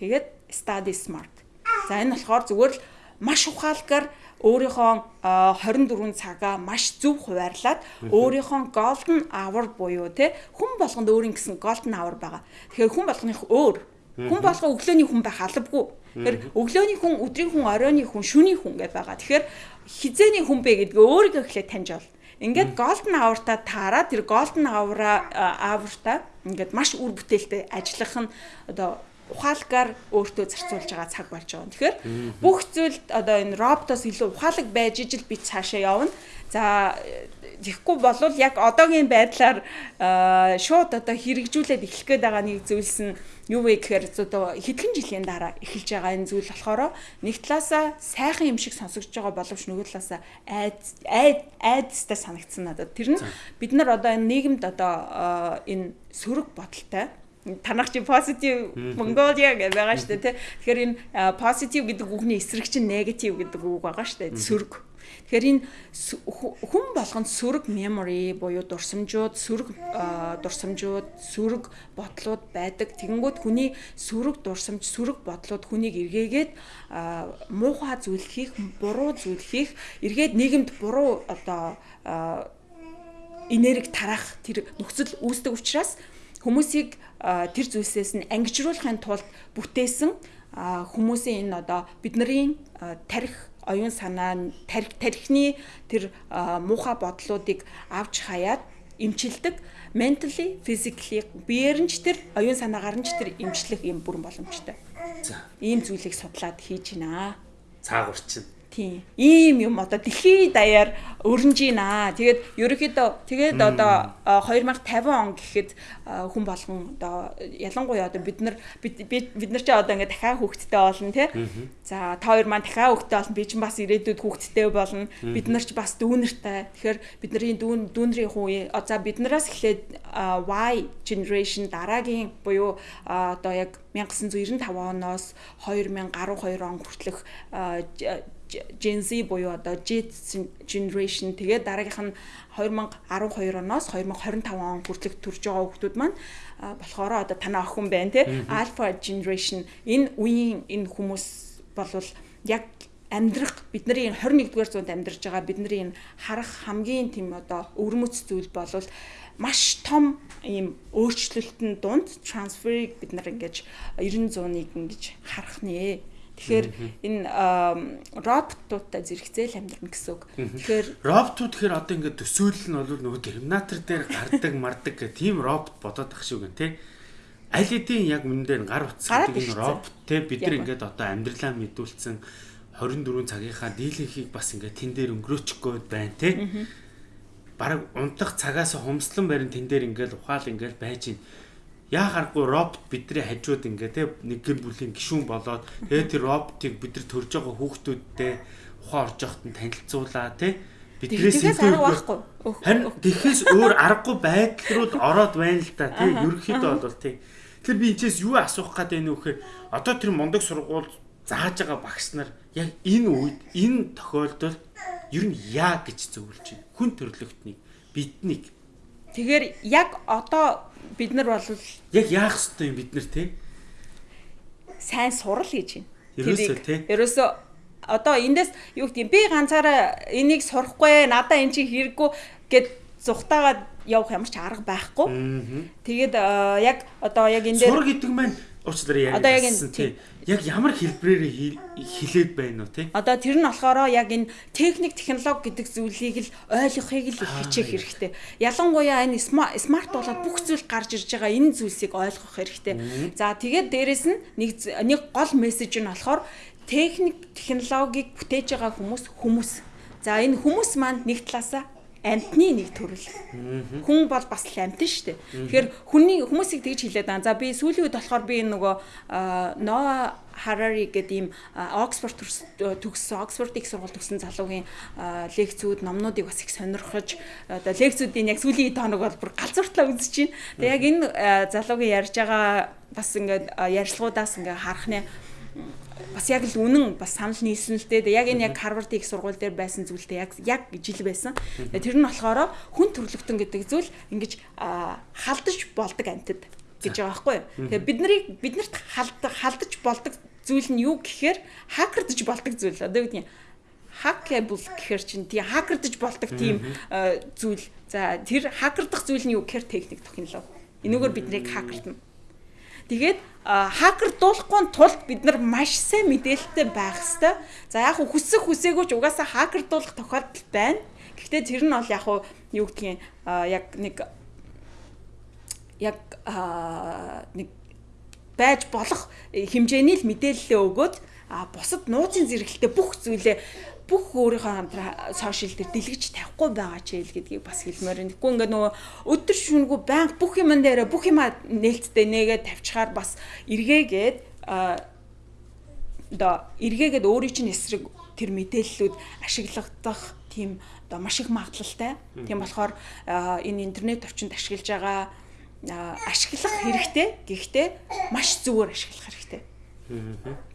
Тэгээд study smart. За энэ болохоор зүгээр л маш ухаалгаар өөрийнхөө 24 цагаа маш зөв хуваарлаад өөрийнхөө golden hour буюу те хүн болгонд өөрийн гэсэн golden hour байгаа. Тэгэхээр хүн болгоных өөр. Хүн болго өглөөний хүн байх албагүй. Тэгэхээр өглөөний хүн, өдрийн хүн, оройны хүн, шөнийн хүн гэж байгаа. Тэгэхээр хизээний хүн бэ гэдгээ өөрийгөө эхлээд таньж бол. Ингээд golden hour-та таараа тэр golden hour-а hour-та ингээд маш үр бүтээлтэй ажиллах нь одоо ухаалгаар өөртөө зарцуулж байгаа цаг болж байгаа. Тэгэхээр бүх зүйл одоо энэ роботоос илүү ухаалаг байж ижил би цаашаа явна. За тэгэхгүй болвол яг одоогийн байдлаар шууд одоо хэрэгжүүлээд эхлэх гээд байгаа нэг зүйлс нь юу вэ гэхээр одоо хэдхэн жилийн дараа эхэлж байгаа энэ зүйл болохоор нэг талаасаа сайхан юм шиг сонсогдож байгаа боловч нөгөө талаасаа айд айдстай санагдсан надад. Тэр нь бид нар одоо энэ нийгэмд одоо энэ сөрөг бодолтой танах чи positive Mongolia гэж байгаа шүү дээ тий. Тэгэхээр энэ positive гэдэг үгний эсрэг чинь negative гэдэг үг байгаа шүү дээ. Сөрөг. Тэгэхээр энэ хүн болгонд сөрөг memory буюу дурсамжууд, сөрөг дурсамжууд, сөрөг бодлууд байдаг. Тэгэнгүүт хүний сөрөг дурсамж, сөрөг бодлууд хүнийг эргээгээд муухай зүйл хийх, буруу зүйл хийх, эргээд нийгэмд буруу одоо энерги тараах тэр нөхцөл үүсдэг учраас хүмүүсийг тэр зүйлсээс нь ангижруулахын тулд бүтээсэн хүмүүсийн энэ одоо бидний тарих оюун санаа тарих тарихны тэр муухай бодлуудыг авч хаяад эмчилдэг mentally physically биеэр нь ч тэр оюун санаагаар нь ч тэр эмчлэх юм бүрэн боломжтой. За. Ийм зүйлийг судлаад хийж байна. Цаагуурчин Тийм. Ийм юм одоо дэлхийн даяар өрнж гинэ. Тэгээд ерөөхдөө тэгээд одоо 2050 он гэхэд хүн болгон одоо ялангуяа одоо бид нар бид нар ч одоо ингээ дахиад хүүхэдтэй болно тий. За та хоёр маань дахиад хүүхэдтэй болно. Би ч бас ирээдүйд хүүхэдтэй болно. Бид нар ч бас дүүнертэй. Тэгэхээр бидний дүүн дүүнрийн хүн за биднээс эхлээд Y generation дараагийн буюу одоо яг 1995 оноос 2012 он хүртэлх Gen Z буюу одоо Z generation тэгээд дараагийнх нь 2012 оноос 2025 он хүртэлх төрж байгаа хүмүүс маань болохоор одоо танаа охин байна те Alpha generation. Энэ үеийн энэ хүмүүс болвол яг амьдрах бидний энэ 21-р зуунд амьдарч байгаа бидний энэ харах хамгийн тийм одоо өвөрмөц зүйл болвол маш том ийм өөрчлөлтөнд дунд трансферыг бид нар ингэж 90 100-ыг ингэж харах нэ Тэгэхээр энэ роботуудтай зэрэгцээл амьдрна гэсэн үг. Тэгэхээр роботууд тэгэхээр одоо ингээд төсөөлөл нь бол нөгөө терминатор дээр гардаг мардаг гэх тийм робот бодоод ах шиг гэн тий. Аль хэдийн яг дээр гар утсдаг энэ робот те бид нар ингээд одоо амьдралаа мэдүүлсэн 24 цагийнхаа дийлэнхийг бас ингээд тэн дээр өнгөрөөчихгүй байна те. Бараг унтах цагаас хумслан барин тэн дээр ингээд ухаал ингээд байж байна яа харахгүй робот бидний хажууд ингээ те нэг гэр бүлийн гишүүн болоод тэгээ тэр роботыг бид нар төрж байгаа хүүхдүүдтэй ухаан орж явахт нь танилцуулаа те биднээс илүү байхгүй. Харин тэгэхээс өөр аргагүй байдал руу ороод байна л да тий. Ерөнхийдөө бол тий. Тэгэхээр би энэчээс юу асуух гээд байна вэ гэхээр одоо тэр мундаг сургууль зааж байгаа багш нар яг энэ үед энэ тохиолдолд ер нь яа гэж зөвлөж байна. Хүн төрлөختнийг биднийг Тэгэхээр яг одоо бид нар бол яг яах ёстой юм бид нар те сайн сурал гэж байна. Ерөөсөө тий. Ерөөсөө одоо эндээс юу гэдэг юм би ганцаараа энийг сурахгүй надаа эн чинь хэрэггүй гэд зүхтаагаад явах ямар ч арга байхгүй. Тэгээд яг одоо яг энэ дээр сур гэдэг маань уучлаарай яг ярьсан энэ- тий. Яг ямар хэлбэрээр хэл- хэлээд байна уу тий? Одоо тэр нь болохоор яг энэ техник технологи гэдэг зүйлийг л ойлгохыг л хичээх хэрэгтэй. Ялангуяа энэ сма- смарт болоод бүх зүйл гарч ирж байгаа энэ зүйлсийг ойлгох хэрэгтэй. За тэгээд дээрэс нь нэг нэг гол мессеж нь болохоор техник технологиг бүтээж байгаа хүмүүс хүмүүс. За энэ хүмүүс маань нэг талаасаа амтны нэг төрөл. Хүн бол бас л амтэн шүү дээ. Тэгэхээр хүний хүмүүсийг тэгж хэлээд байгаа. За би сүүлийн үед болохоор би энэ нөгөө Ноа Харари гэдэг ийм Оксфорд төгссөн, Оксфорд их сургууль төгссөн залуугийн лекцүүд, номнуудыг бас их сонирхож одоо лекцүүдийн яг сүүлийн тоног бол бүр галзууртлаа үзэж байна. Тэгээ яг энэ залуугийн ярьж байгаа бас ингээд ярилцлагуудаас ингээд харах нэ бас яг л үнэн бас санал нийлсэн л дээ. Яг энэ яг Harvard их сургууль дээр байсан зүйлтэй яг яг жил байсан. Тэгээ Тэр нь болохоор хүн төрлөختөн гэдэг зүйл ингэж халдаж болдог амтд гэж байгаа байхгүй юу. Тэгээ бид нарыг биднэрт халдаж болдог зүйл нь юу гэхээр хакердж болдог зүйл. Одоо юу нь hackable гэхэр чинь тий хакердж болдог тийм а, зүйл. За тэр хакердах зүйл нь юу гэхээр техник технологи. Энэгээр биднийг хакердна. Тэгээд хакердуулахгүй тулд бид нар маш сайн мэдээлэлтэй байх хэвээр. За яг хүсэх хүсээгүй ч угаасаа хакердуулах тохиолдол байна. Гэхдээ тэр нь бол яг юу гэдгийг яг нэг яг нэг байж болох хэмжээний л мэдээлэлээ өгөөд а бусад нууцын зэрэгэлтэй бүх зүйлээ бүх өөрийнхөө хамтраа сошиал дээр дэлгэж тавихгүй байгаа ч хэл гэдгийг бас хэлмээр байна. Тэгэхгүй ингээ нөгөө өдөр шөнөгүй банк бүх юм дээр бүх юм нээлттэй нэгээд тавьчихаар бас эргээгээд а одоо эргээгээд өөрийн чинь эсрэг тэр мэдээллүүд ашиглагдах тийм одоо маш их магадлалтай. Тийм болохоор энэ интернет орчинд ашиглаж байгаа ашиглах хэрэгтэй. Гэхдээ маш зөвөр ашиглах хэрэгтэй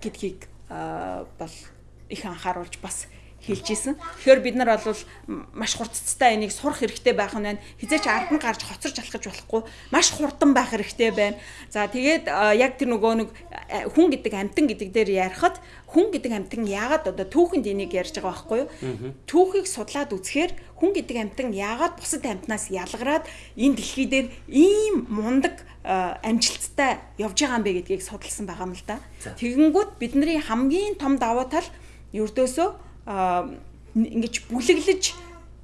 гэдгийг бол их анхааруулж бас хэлж исэн. Тэгэхээр бид нар бол маш хурцтай энийг сурах хэрэгтэй байх нь байна. Хизээч ард нь гарч хоцорч алхаж болохгүй маш хурдан байх хэрэгтэй байна. За тэгээд яг тэр нөгөө нэг хүн гэдэг амтан гэдэг дээр ярихад хүн гэдэг амтан яагаад одоо түүхэнд энийг ярьж байгаа байхгүй юу? Түүхийг судлаад үзэхээр хүн гэдэг амтан яагаад бусад амтнаас ялгараад энэ дэлхий дээр ийм мундаг амжилттай явж байгаа юм бэ гэдгийг судалсан байгаа юм л да. Тэгэнгүүт бидний хамгийн том давуу тал ердөөсөө ингэж бүлэглэж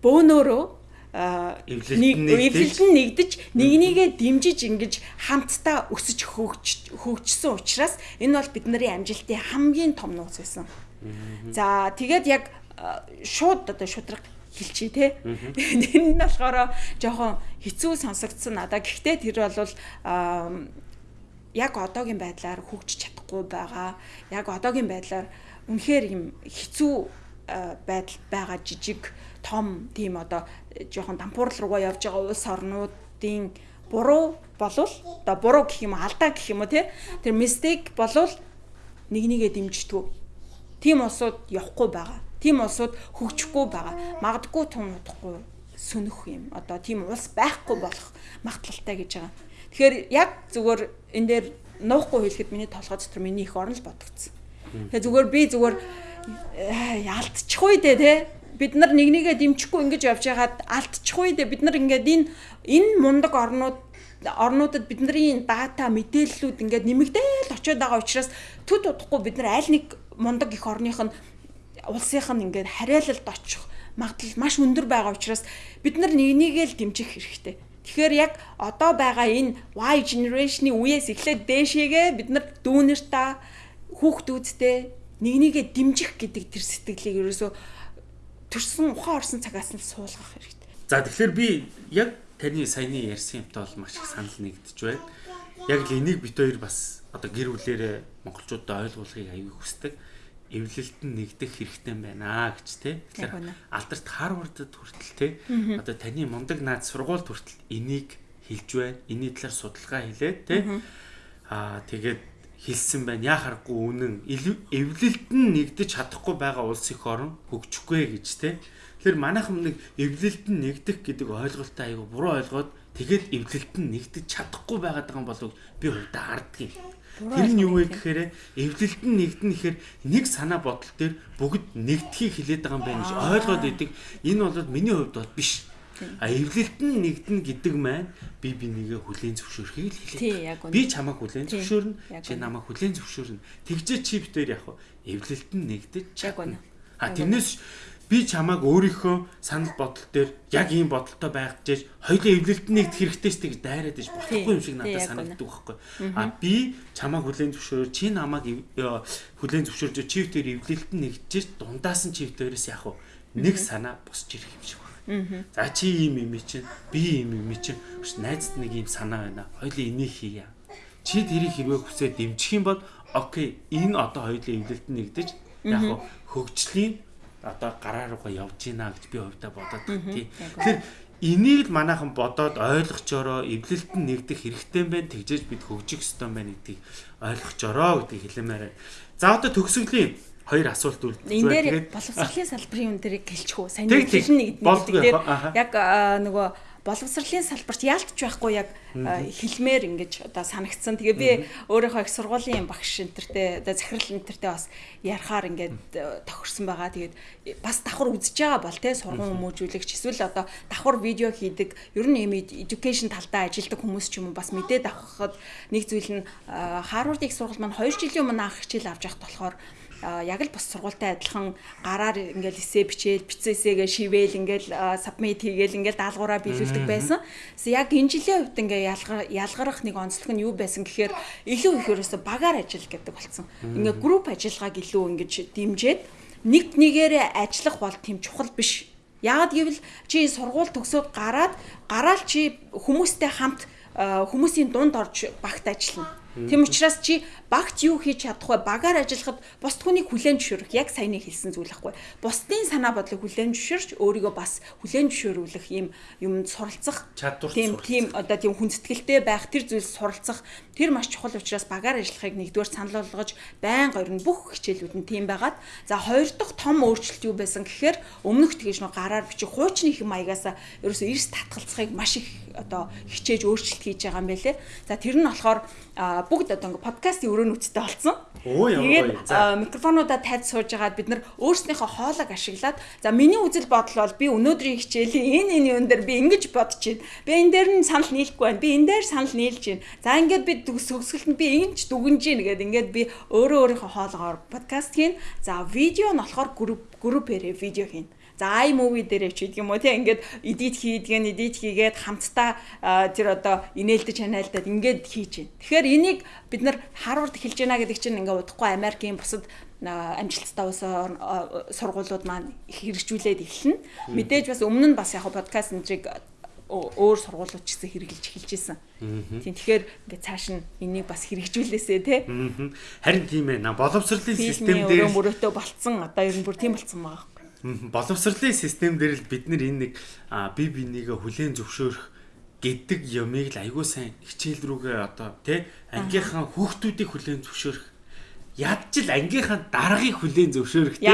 бөөнөөрөө нэг нь нэгдэж. нэгдэж нэгнийгээ дэмжиж ингэж хамтдаа өсөж хөгж хөгжсөн учраас энэ бол бидний амжилтын хамгийн том нууц байсан. За тэгээд яг шууд одоо шудраг хэлчихье те. Тэр нь болохоор жоохон хэцүү сонсогдсон надаа. Гэхдээ тэр бол а, яг одоогийн байдлаар хөгжиж чадахгүй байгаа. Яг одоогийн байдлаар үнэхээр юм хэцүү байдал байгаа жижиг том тийм одоо э, жоохон дампуурл руугаа явж байгаа улс орнуудын буруу болвол одоо буруу гэх юм алдаа гэх юм уу те тэр мистейк болвол нэг нэгэ дэмждэг. Тим улсууд явахгүй байгаа. Тим улсууд хөгжихгүй байгаа. Магадгүй тун удахгүй сөнөх юм. Одоо тийм улс байхгүй болох магадлалтай гэж байгаа. Тэгэхээр яг зүгээр энэ дээр нуухгүй хэлэхэд миний толгой дотор миний их орн л бодогдсон. Тэгээ зүгээр би зүгээр э, алдчихгүй дээ те бид нар нэг нэгэ дэмжихгүй ингэж явж байгаад алдчихгүй дээ бид нар ингээд энэ энэ мундаг орнууд орнуудад бидний дата мэдээллүүд ингээд нэмэгдээл очиод байгаа учраас төд удахгүй бид нар аль нэг мундаг их орных нь улсынх нь ингээд хариалалд очих магадлал маш өндөр байгаа учраас бид нар нэг нэгээ л дэмжих хэрэгтэй. Тэгэхээр яг одоо байгаа энэ Y generation-ы үеэс эхлээд дээшээгээ бид нар дүүнэртаа хүүхдүүдтэй нэг нэгээ дэмжих гэдэг тэр сэтгэлийг ерөөсөө төрсөн ухаан орсон цагаас нь суулгах хэрэгтэй. За тэгэхээр би яг таны саяны ярьсан юмтай бол маш их санал нэгдэж байна. Яг л энийг бит хоёр бас одоо гэр бүлэрээ монголчуудад ойлгуулахыг аягүй хүсдэг. Эвлэлт нь нэгдэх хэрэгтэй байна гэж үнэ. Тэгэхээр алдарт Харвардд хүртэл те. Одоо таны мундаг наад сургуульд хүртэл энийг хэлж байна. Энийний талаар судалгаа хийлээ те. Аа тэгээд хэлсэн байна. Яа харахгүй үнэн эвлэлд нь нэгдэж чадахгүй байгаа улс их орн хөгжихгүй гэж те. Тэгэхээр манайхан нэг эвлэлд нь нэгдэх гэдэг ойлголтоо айгу буруу ойлгоод тэгээд эвлэлд нь нэгдэж чадахгүй байгаа юм болов би хувьдаа юм. Тэр нь юу вэ гэхээр эвлэлд нь нэгдэн гэхээр нэг санаа бодол дээр бүгд нэгдхийг хилээд байгаа юм байна гэж ойлгоод идэг. Энэ бол миний хувьд бол биш А эвлэлт нь нэгдэн гэдэг маань би бинийгээ хүлээн зөвшөөрөхийг л хэлээ. Би чамайг хүлээн зөвшөөрнө, чи намайг хүлээн зөвшөөрнө. Тэгжээ чип дээр яг эвлэлт нь нэгдэж чадна. А тэрнээс би чамайг өөрийнхөө санал бодол дээр яг ийм бодолтой байх гэж хоёулаа эвлэлт нэгдэх хэрэгтэй ч гэж дайраад иж болохгүй юм шиг надад санагддаг байхгүй. А би чамайг хүлээн зөвшөөрөөр чи намайг хүлээн зөвшөөрж чив дээр эвлэлт нь нэгдэж дундаас нь чив дээрээс яг нэг санаа босч ирэх юм шиг За чи ийм юм чинь би ийм юм чинь найзд нэг ийм санаа байна. Хоёлын энийг хийя. Чи тэрийг хэрвээ хүсээд дэмжих юм бол окей энэ одоо хоёлын эвлэлд нэгдэж яг хөгжлийн одоо гараа руугаа явж гинэ гэж би хувьдаа бодоод байна тий. Тэгэхээр энийг л манайхан бодоод ойлгочороо эвлэлт нь нэгдэх хэрэгтэй байна тэгжээж бид хөгжих ёстой байна гэдгийг ойлгочороо гэдгийг хэлэмээр. За одоо төгсгөлийн хоёр асуулт үлдсэн. Энэ дээр боловсролын салбарын юм дээр гэлчихв. Сайн хэлнэ гэдэг яг нөгөө боловсролын салбарт яалтч байхгүй яг хэлмээр ингэж одоо санагдсан. Тэгээ би өөрийнхөө их сургуулийн багш энтертэй одоо захирал энтертэй бас ярахаар ингээд тохирсон байгаа. Тэгээд бас давхар үзэж байгаа бол те сургууль хүмүүжүүлэгч эсвэл одоо давхар видео хийдэг ер нь юм education талдаа ажилладаг хүмүүс ч юм уу бас мэдээд авахад нэг зүйл нь их сургууль маань 2 жилийн өмнө анх хичээл авч явах болохоор яг л бас сургуультай адилхан гараар ингээл эсээ бичээл бицээсээгээ шивэл ингээл сабмит хийгээл ингээл даалгавраа биелүүлдэг байсан. Яг энэ жилийн хувьд ингээ ялгарах нэг онцлог нь юу байсан гэхээр илүү их ерөөсө багаар ажил гэдэг болсон. Ингээ групп ажиллагааг илүү ингэж дэмжиж нэг нэгээрээ ажиллах бол тийм чухал биш. Яагад гэвэл чи сургууль төгсөөд гараад гараал чи хүмүүстэй хамт хүмүүсийн дунд орж багт ажиллана Тийм учраас чи багт юу хийж чадах вэ? Багаар ажиллахад бус түүнийг хүлээн зөвшөөрөх яг саяны хэлсэн зүйл ахгүй. Бусдын санаа бодлыг хүлээн зөвшөөрч өөрийгөө бас хүлээн зөвшөөрүүлэх юм юмд суралцах чадвар тийм тийм одоо тийм хүндэтгэлтэй байх тэр зүйлс суралцах тэр маш чухал учраас багаар ажиллахыг нэгдүгээр санал болгож байн горин бүх хичээлүүд нь тийм байгаад за хоёр дахь том өөрчлөлт юу байсан гэхээр өмнөх тэгэж нөө гараар бичих хуучны хэм маягаас ерөөсөө эрс татгалцахыг маш их одоо хичээж өөрчлөлт хийж байгаа юм байлээ. За тэр нь болохоор бүгд одоо ингээ подкастын өрөө нүцтэй болсон. Тэгээд микрофонуудаа тайд сууж агаад бид нар өөрснийхөө хоолойг ашиглаад за миний үзэл бодол бол би өнөөдрийн хичээлийн энэ энэ юм дээр би ингэж бодож байна. Би энэ дээр нь санал нийлэхгүй байна. Би энэ дээр санал нийлж байна. За ингээд би төгсгөлтөнд би ингэж дүгнэж гин гэдэг ингээд би өөрөө өөрийнхөө хоолоогоор подкаст хийн. За видео нь болохоор групп группээр видео хийн. За iMovie дээр ч гэдэг юм уу тийм ингээд edit хийдгэн edit хийгээд хамтдаа тэр одоо инээлдэж ханаалдаад ингээд хийж байна. Тэгэхээр энийг бид нар Harvard хэлж байна гэдэг чинь ингээд удахгүй Америкийн бусад амжилттай улс сургуулиуд маань хэрэгжүүлээд эхэлнэ. Мэдээж бас өмнө нь бас яг подкаст энтриг өөр сургуулиуд ч гэсэн хэрэгжилж эхэлж исэн. Тийм тэгэхээр ингээд цааш нь энийг бас хэрэгжүүлээсэ тий. Харин тийм ээ. Боловсролын систем дээр мөрөөдөө болцсон одоо ер нь бүр тийм болцсон байгаа боловсролын систем дээр л бид нар энэ нэг бие бинийгээ хүлээн зөвшөөрөх гэдэг юмыг л айгүй сайн хичээл рүүгээ одоо тий ангийнхаа хүүхдүүдийг хүлээн зөвшөөрөх ядч л ангийнхаа даргаыг хүлээн зөвшөөрөх тий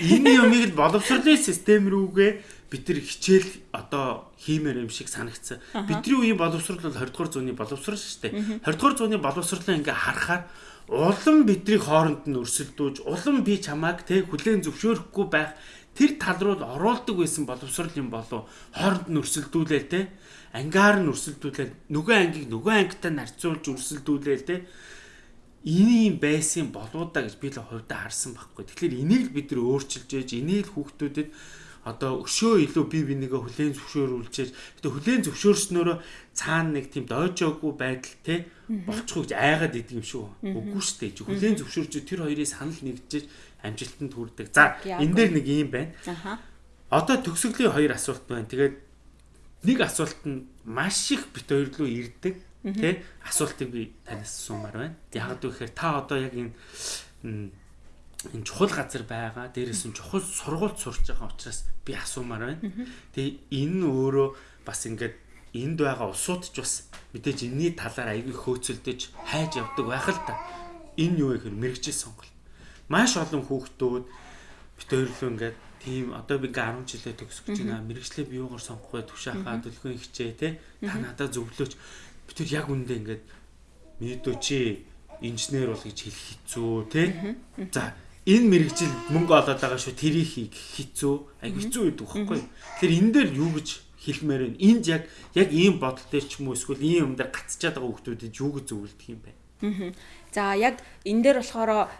энэ юмыг л боловсролын систем рүүгээ бид нар хичээл одоо хиймээр юм шиг санагдсан. Бидний үеийн боловсрол бол 20 дугаар зууны боловсрол шүү дээ. 20 дугаар зууны боловсролоо ингээ харахаар улам бидний хооронд нь өрсөлдөөж улам би чамааг те хүлээн зөвшөөрөхгүй байх тэр тал руу оруулдаг байсан боловсрал юм болов хооронд нь өрсөлдүүлээл те. Ангаар нь өрсөлдүүлээл нөгөө ангийг нөгөө ангитай нарцуулж өрсөлдүүлээл те. Ийм байсан болоо да гэж би л хувьдаа харсан байхгүй. Тэгэхээр энийг бид нэр өөрчилж ээж энийг хүүхдүүдэд одоо өшөө илүү бие бинийгээ хүлээн зөвшөөрүүлчихэж гэтээ хүлээн зөвшөөрснөөрөө цаана нэг тийм дойжоогүй байдал те болчихгүй гэж айгаад идэг юм шүү. Үгүй шүү дээ. Хүлээн зөвшөөрч тэр хоёрыг санал нэгжиж амжилтанд хүрдэг. За энэ дээр нэг юм байна. Одоо төгсгөлийн хоёр асуулт байна. Тэгээд нэг асуулт нь маш их бит хоёр руу ирдэг. Тэ асуултыг би танаас асуумаар байна. Яг гэхээр та одоо яг энэ энэ чухал газар байгаа. Дээрээс нь чухал сургуульд сурч байгаа учраас би асуумаар байна. Тэгээ энэ өөрөө бас ингээд энд байгаа улсууд ч бас мэдээж энэний талаар аягүй хөөцөлдөж хайж явдаг байх л та. Энэ юу гэхээр мэрэгжил сонголт. Маш олон хүүхдүүд бит өөрлөө ингээд тийм одоо би ингээ 10 жилээ төгсөж байна. Мэргэжлээ би юугаар сонгох вэ? Тушаахаа төлөвлөгөө хичээ те. Та надад зөвлөөч. Би тэр яг үндэ ингээд мэдөө чи инженер бол гэж хэлэх хэцүү те. За энэ мэрэгжил мөнгө олоод байгаа шүү тэрийг хийх хэцүү айгу хэцүү гэдэг багхгүй. Тэгэхээр энэ дээр юу гэж хэлмээр вэ? Энд яг яг ийм бодол дээр ч юм уу эсвэл ийм юм дээр гацчихад байгаа хүмүүстэд юу гэж зөвлөдөг юм бэ? За яг энэ дээр болохоор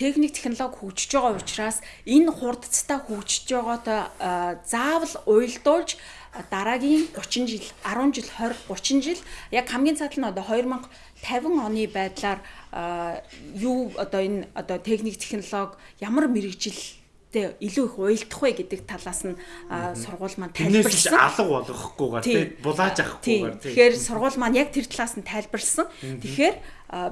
техник технологи хөгжиж байгаа учраас энэ хурдцтай хөгжиж байгаатай заавал уйлдуулж дараагийн 30 жил 10 жил 20 30 жил яг хамгийн цаатал нь одоо 2050 оны байдлаар юу одоо энэ одоо техник технологи ямар мэрэгжил тэ илүү их уйлдах вэ гэдэг талаас нь сургууль маань тайлбарлсан. Алга болгохгүйгээр тий булааж авахгүйгээр тий. Тэгэхээр сургууль маань яг тэр талаас нь тайлбарлсан. Тэгэхээр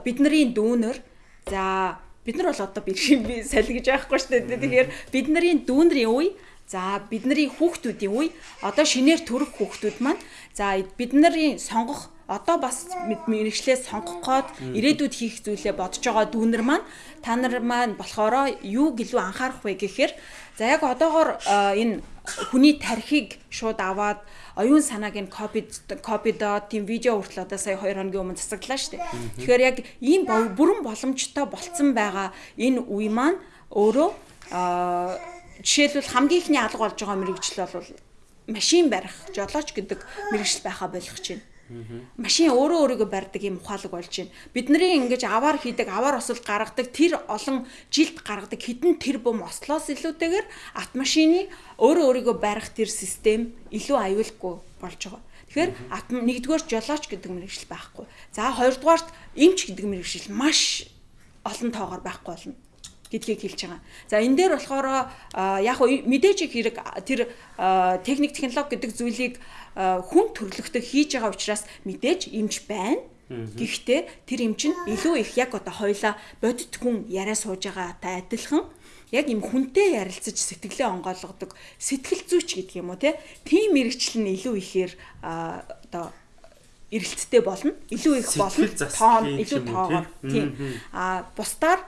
бидний дүүнер за бид нар бол одоо бэрхшин би салгиж байхгүй шүү дээ. Тэгэхээр бидний дүүнэрийн үе За бидний хүүхдүүдийн үе одоо шинээр төрөх хүүхдүүд маань за бидний сонгох одоо бас мэрэгчлээ сонгох гээд ирээдүйд хийх зүйлээ бодож байгаа дүүнер маань та нар маань болохоро юу гэлүү анхаарах вэ гэхээр за яг одоогоор энэ хүний тархийг шууд аваад оюун санааг нь копи копидо тийм видео хүртэл одоо сая 2 хоногийн өмнө засаглаа шүү дээ. Тэгэхээр яг ийм бүрэн боломжтой болцсон байгаа энэ үе маань өөрөө жишээлбэл хамгийн ихний алга болж байгаа мэрэгжил бол машин барих, жолооч гэдэг мэрэгжил байхаа болгож байна. Машин өөрөө өөрийгөө барьдаг юм ухаалаг болж байна. Бидний ингэж аваар хийдэг, аваар осол гаргадаг тэр олон жилд гаргадаг хідэн тэр бум ослоос илүүтэйгээр автомашины өөрөө өөрийгөө барих тэр систем илүү аюулгүй болж байгаа. Тэгэхээр нэгдүгээр жолооч гэдэг мэрэгжил байхгүй. За хоёрдугаарт эмч гэдэг мэрэгжил маш олон тоогоор байхгүй болно гэдгийг хэлж байгаа. За энэ дээр болохоор яг мэдээж хэрэг тэр техник технологи гэдэг зүйлийг хүн төрлөختөд хийж байгаа учраас мэдээж эмч байна. Гэхдээ тэр эмч нь илүү их яг одоо хоёла бодит хүн яриа сууж байгаатай адилхан яг юм хүнтэй ярилцаж сэтгэлээ онгойлгодог сэтгэл зүйч гэдэг юм уу тийм мэрэгчлэл нь илүү ихээр одоо эргэлттэй болно. Илүү их болно. Тоон илүү тоогоор. Тийм. А бусдаар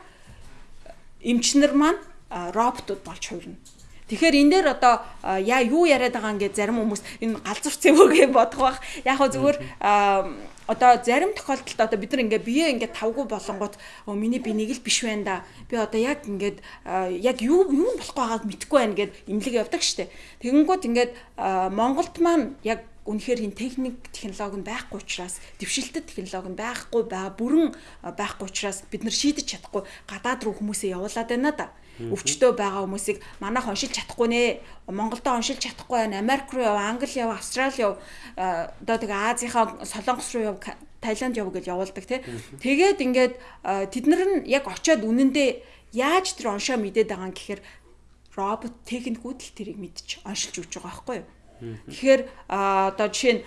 эмчнэр маань роботууд болж хувирна. Тэгэхээр энэ дээр одоо яа юу яриад байгаа ингээд зарим хүмүүс энэ галзуурц юм уу гэж бодох бах. Яг хөө зүгээр одоо зарим тохиолдолд одоо бид нар ингээд бие ингээд тавгүй болонгууд өө миний би нэг л биш байна да. Би одоо яг ингээд яг юу юу болох байгааг мэдэхгүй байна гэд имлэг явдаг штеп. Тэгэнгүүт ингээд Монголд маань яг үнэхээр хин техник технологи байхгүй учраас дэвшилтэд технологи байхгүй байгаа бүрэн байхгүй учраас бид нар шийдэж чадахгүй гадаад руу хүмүүсээ явуулаад байна да. Өвчтөө байгаа хүмүүсийг манайх оншилж чадахгүй нэ. Монголдо оншилж чадахгүй байна. Америк руу яв, Англи яв, Австрали яв, одоо тэгээ Азийнхаа Солонгос руу яв, Таиланд яв гэж явуулдаг тий. Тэгээд ингээд тэд нар нь яг очиод үнэндээ яаж тэр оншоо мэдээд байгаа юм гэхээр робот техникүүд л тэрийг мэдчих оншилж өгч байгаа байхгүй юу? Тэгэхээр одоо жишээ нь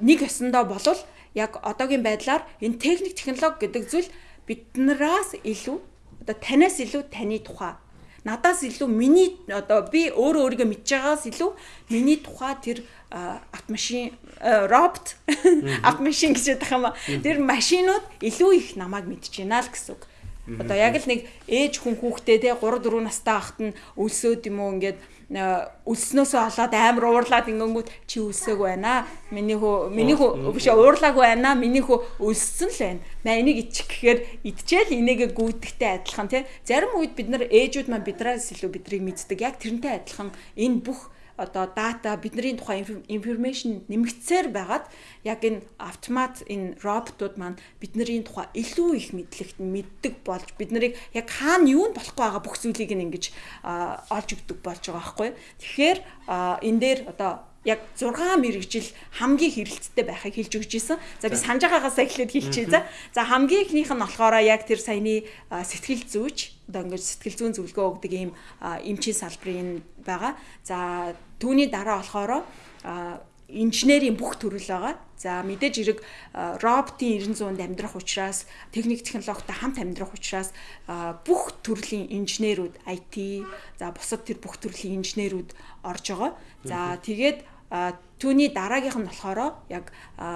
нэг ясандаа болвол яг одоогийн байдлаар энэ техник технологи гэдэг зүйл биднээс илүү одоо танаас илүү таны тухай. Надаас илүү миний одоо би өөрөө өөрийгөө мэдж байгаас илүү миний тухай тэр автомашин робот автомашин гэж ядах юм а тэр машинууд илүү их намайг мэдж байна л гэсэн үг. Одоо яг л нэг ээж хүн хүүхдээ те 3 4 настай ахт нь өлсөөд юм уу ингээд өлснөөсөө олоод амар уурлаад ингэнгүүт чи өлсөөг байна. Миний хөө миний хөө биш уурлааг байна. Миний хөө өлссөн л байна. Наа энийг ичих гэхээр идчихэл энийгээ гүйдэгтэй адилхан тий. Зарим үед бид нар ээжүүд маань бидраас илүү бидрийг мэддэг. Яг тэрнтэй адилхан энэ бүх одоо дата бидний тухай информашн нэмэгдсээр байгаад яг энэ автомат энэ роботууд маань бидний тухай илүү их мэдлэгт мэддэг болж бид нарыг яг хаана юу нь болохгүй байгаа бүх зүйлийг ингэж олж өгдөг болж байгаа байхгүй. Тэгэхээр энэ дээр одоо яг 6 мэрэгжил хамгийн хэрэгцтэй байхыг хэлж өгч ийсэн. За би санаж байгаагаас эхлээд хэлчихье. За. За хамгийн ихнийх нь болохоор яг тэр саяны сэтгэл зүйч одоо ингээд сэтгэл зүйн зөвлөгөө өгдөг ийм эмчийн салбарын байгаа. За түүний дараа болохоор инженерийн бүх төрөл байгаа. За мэдээж хэрэг роботын 900-д амьдрах учраас техник технологитой хамт амьдрах учраас бүх төрлийн инженерүүд IT за бусад тэр бүх төрлийн инженерүүд орж байгаа. За тэгээд түүний дараагийнх нь болохоор яг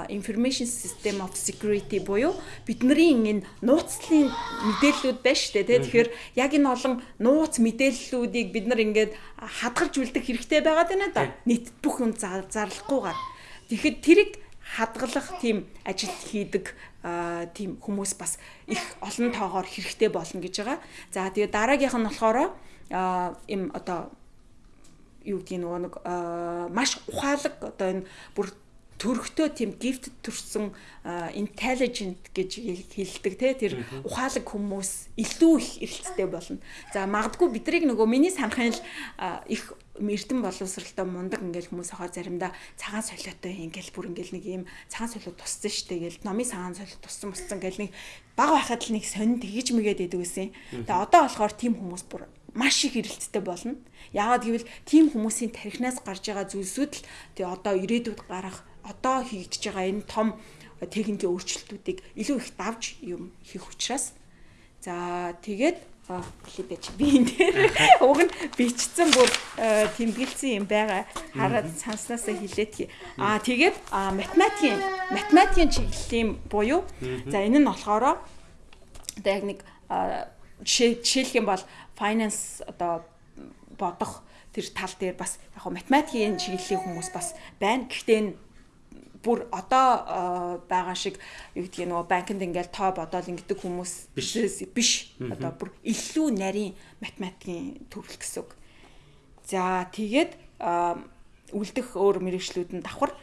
information system of security буюу бидний энэ нууцлалын мэдээллүүд байна шүү дээ. Тэгэхээр яг энэ олон нууц мэдээллүүдийг бид нар ингээд хадгалж үлдэх хэрэгтэй байгаад байна да. Нийт бүх юм зарлахгүйгээр. Тэгэхэд тэрийг хадгалах тийм ажил хийдэг тийм хүмүүс бас их олон тоогоор хэрэгтэй болно гэж байгаа. За тэгээ дараагийнх нь болохоор им одоо юу гэдгийг нөгөө нэг маш ухаалаг одоо энэ бүр төрхтөө тийм гифт төрсэн intelligent гэж хэлдэг те тэр ухаалаг хүмүүс илүү их эрэлттэй болно. За магадгүй бидрийг нөгөө миний санахын л их эрдэн боловсралтай мундаг ингээл хүмүүс хаа заримдаа цагаан солиотой ингээл бүр ингээл нэг юм цагаан солио туссан штэ гээл номын цагаан солио туссан муссан гээл нэг баг байхад л нэг сонин тэгж мэгээд идэв гэсэн. Тэгээ одоо болохоор тийм хүмүүс бүр маш их эрэлттэй болно. Яагаад гэвэл тийм хүмүүсийн тархинаас гарч байгаа зүйлсүүд л тэгээ одоо ирээдүйд гарах одоо хийгдэж байгаа энэ том техникийн өөрчлөлтүүдийг илүү их давж юм хийх учраас. За тэгээд хэлээдэж би энэ дээр уг нь бичсэн бүр тэмдэглэсэн юм байгаа. Хараад санснасаа хэлээд аа тэгээд математикийн математикийн чиглэлийн буюу за энэ нь болохоор одоо яг нэг жишээлх юм бол finance одоо бодох тэр тал дээр бас яг математикийн чиглэлийн хүмүүс бас байна. Гэхдээ энэ бүр одоо байгаа шиг юу гэдгийг нөгөө банкнд ингээл тоо бодоол ингэдэг хүмүүс биш. Одоо бүр илүү нарийн математикийн төвлөл гэсэн үг. За тэгээд үлдэх өөр мэрэгчлүүд нь давхар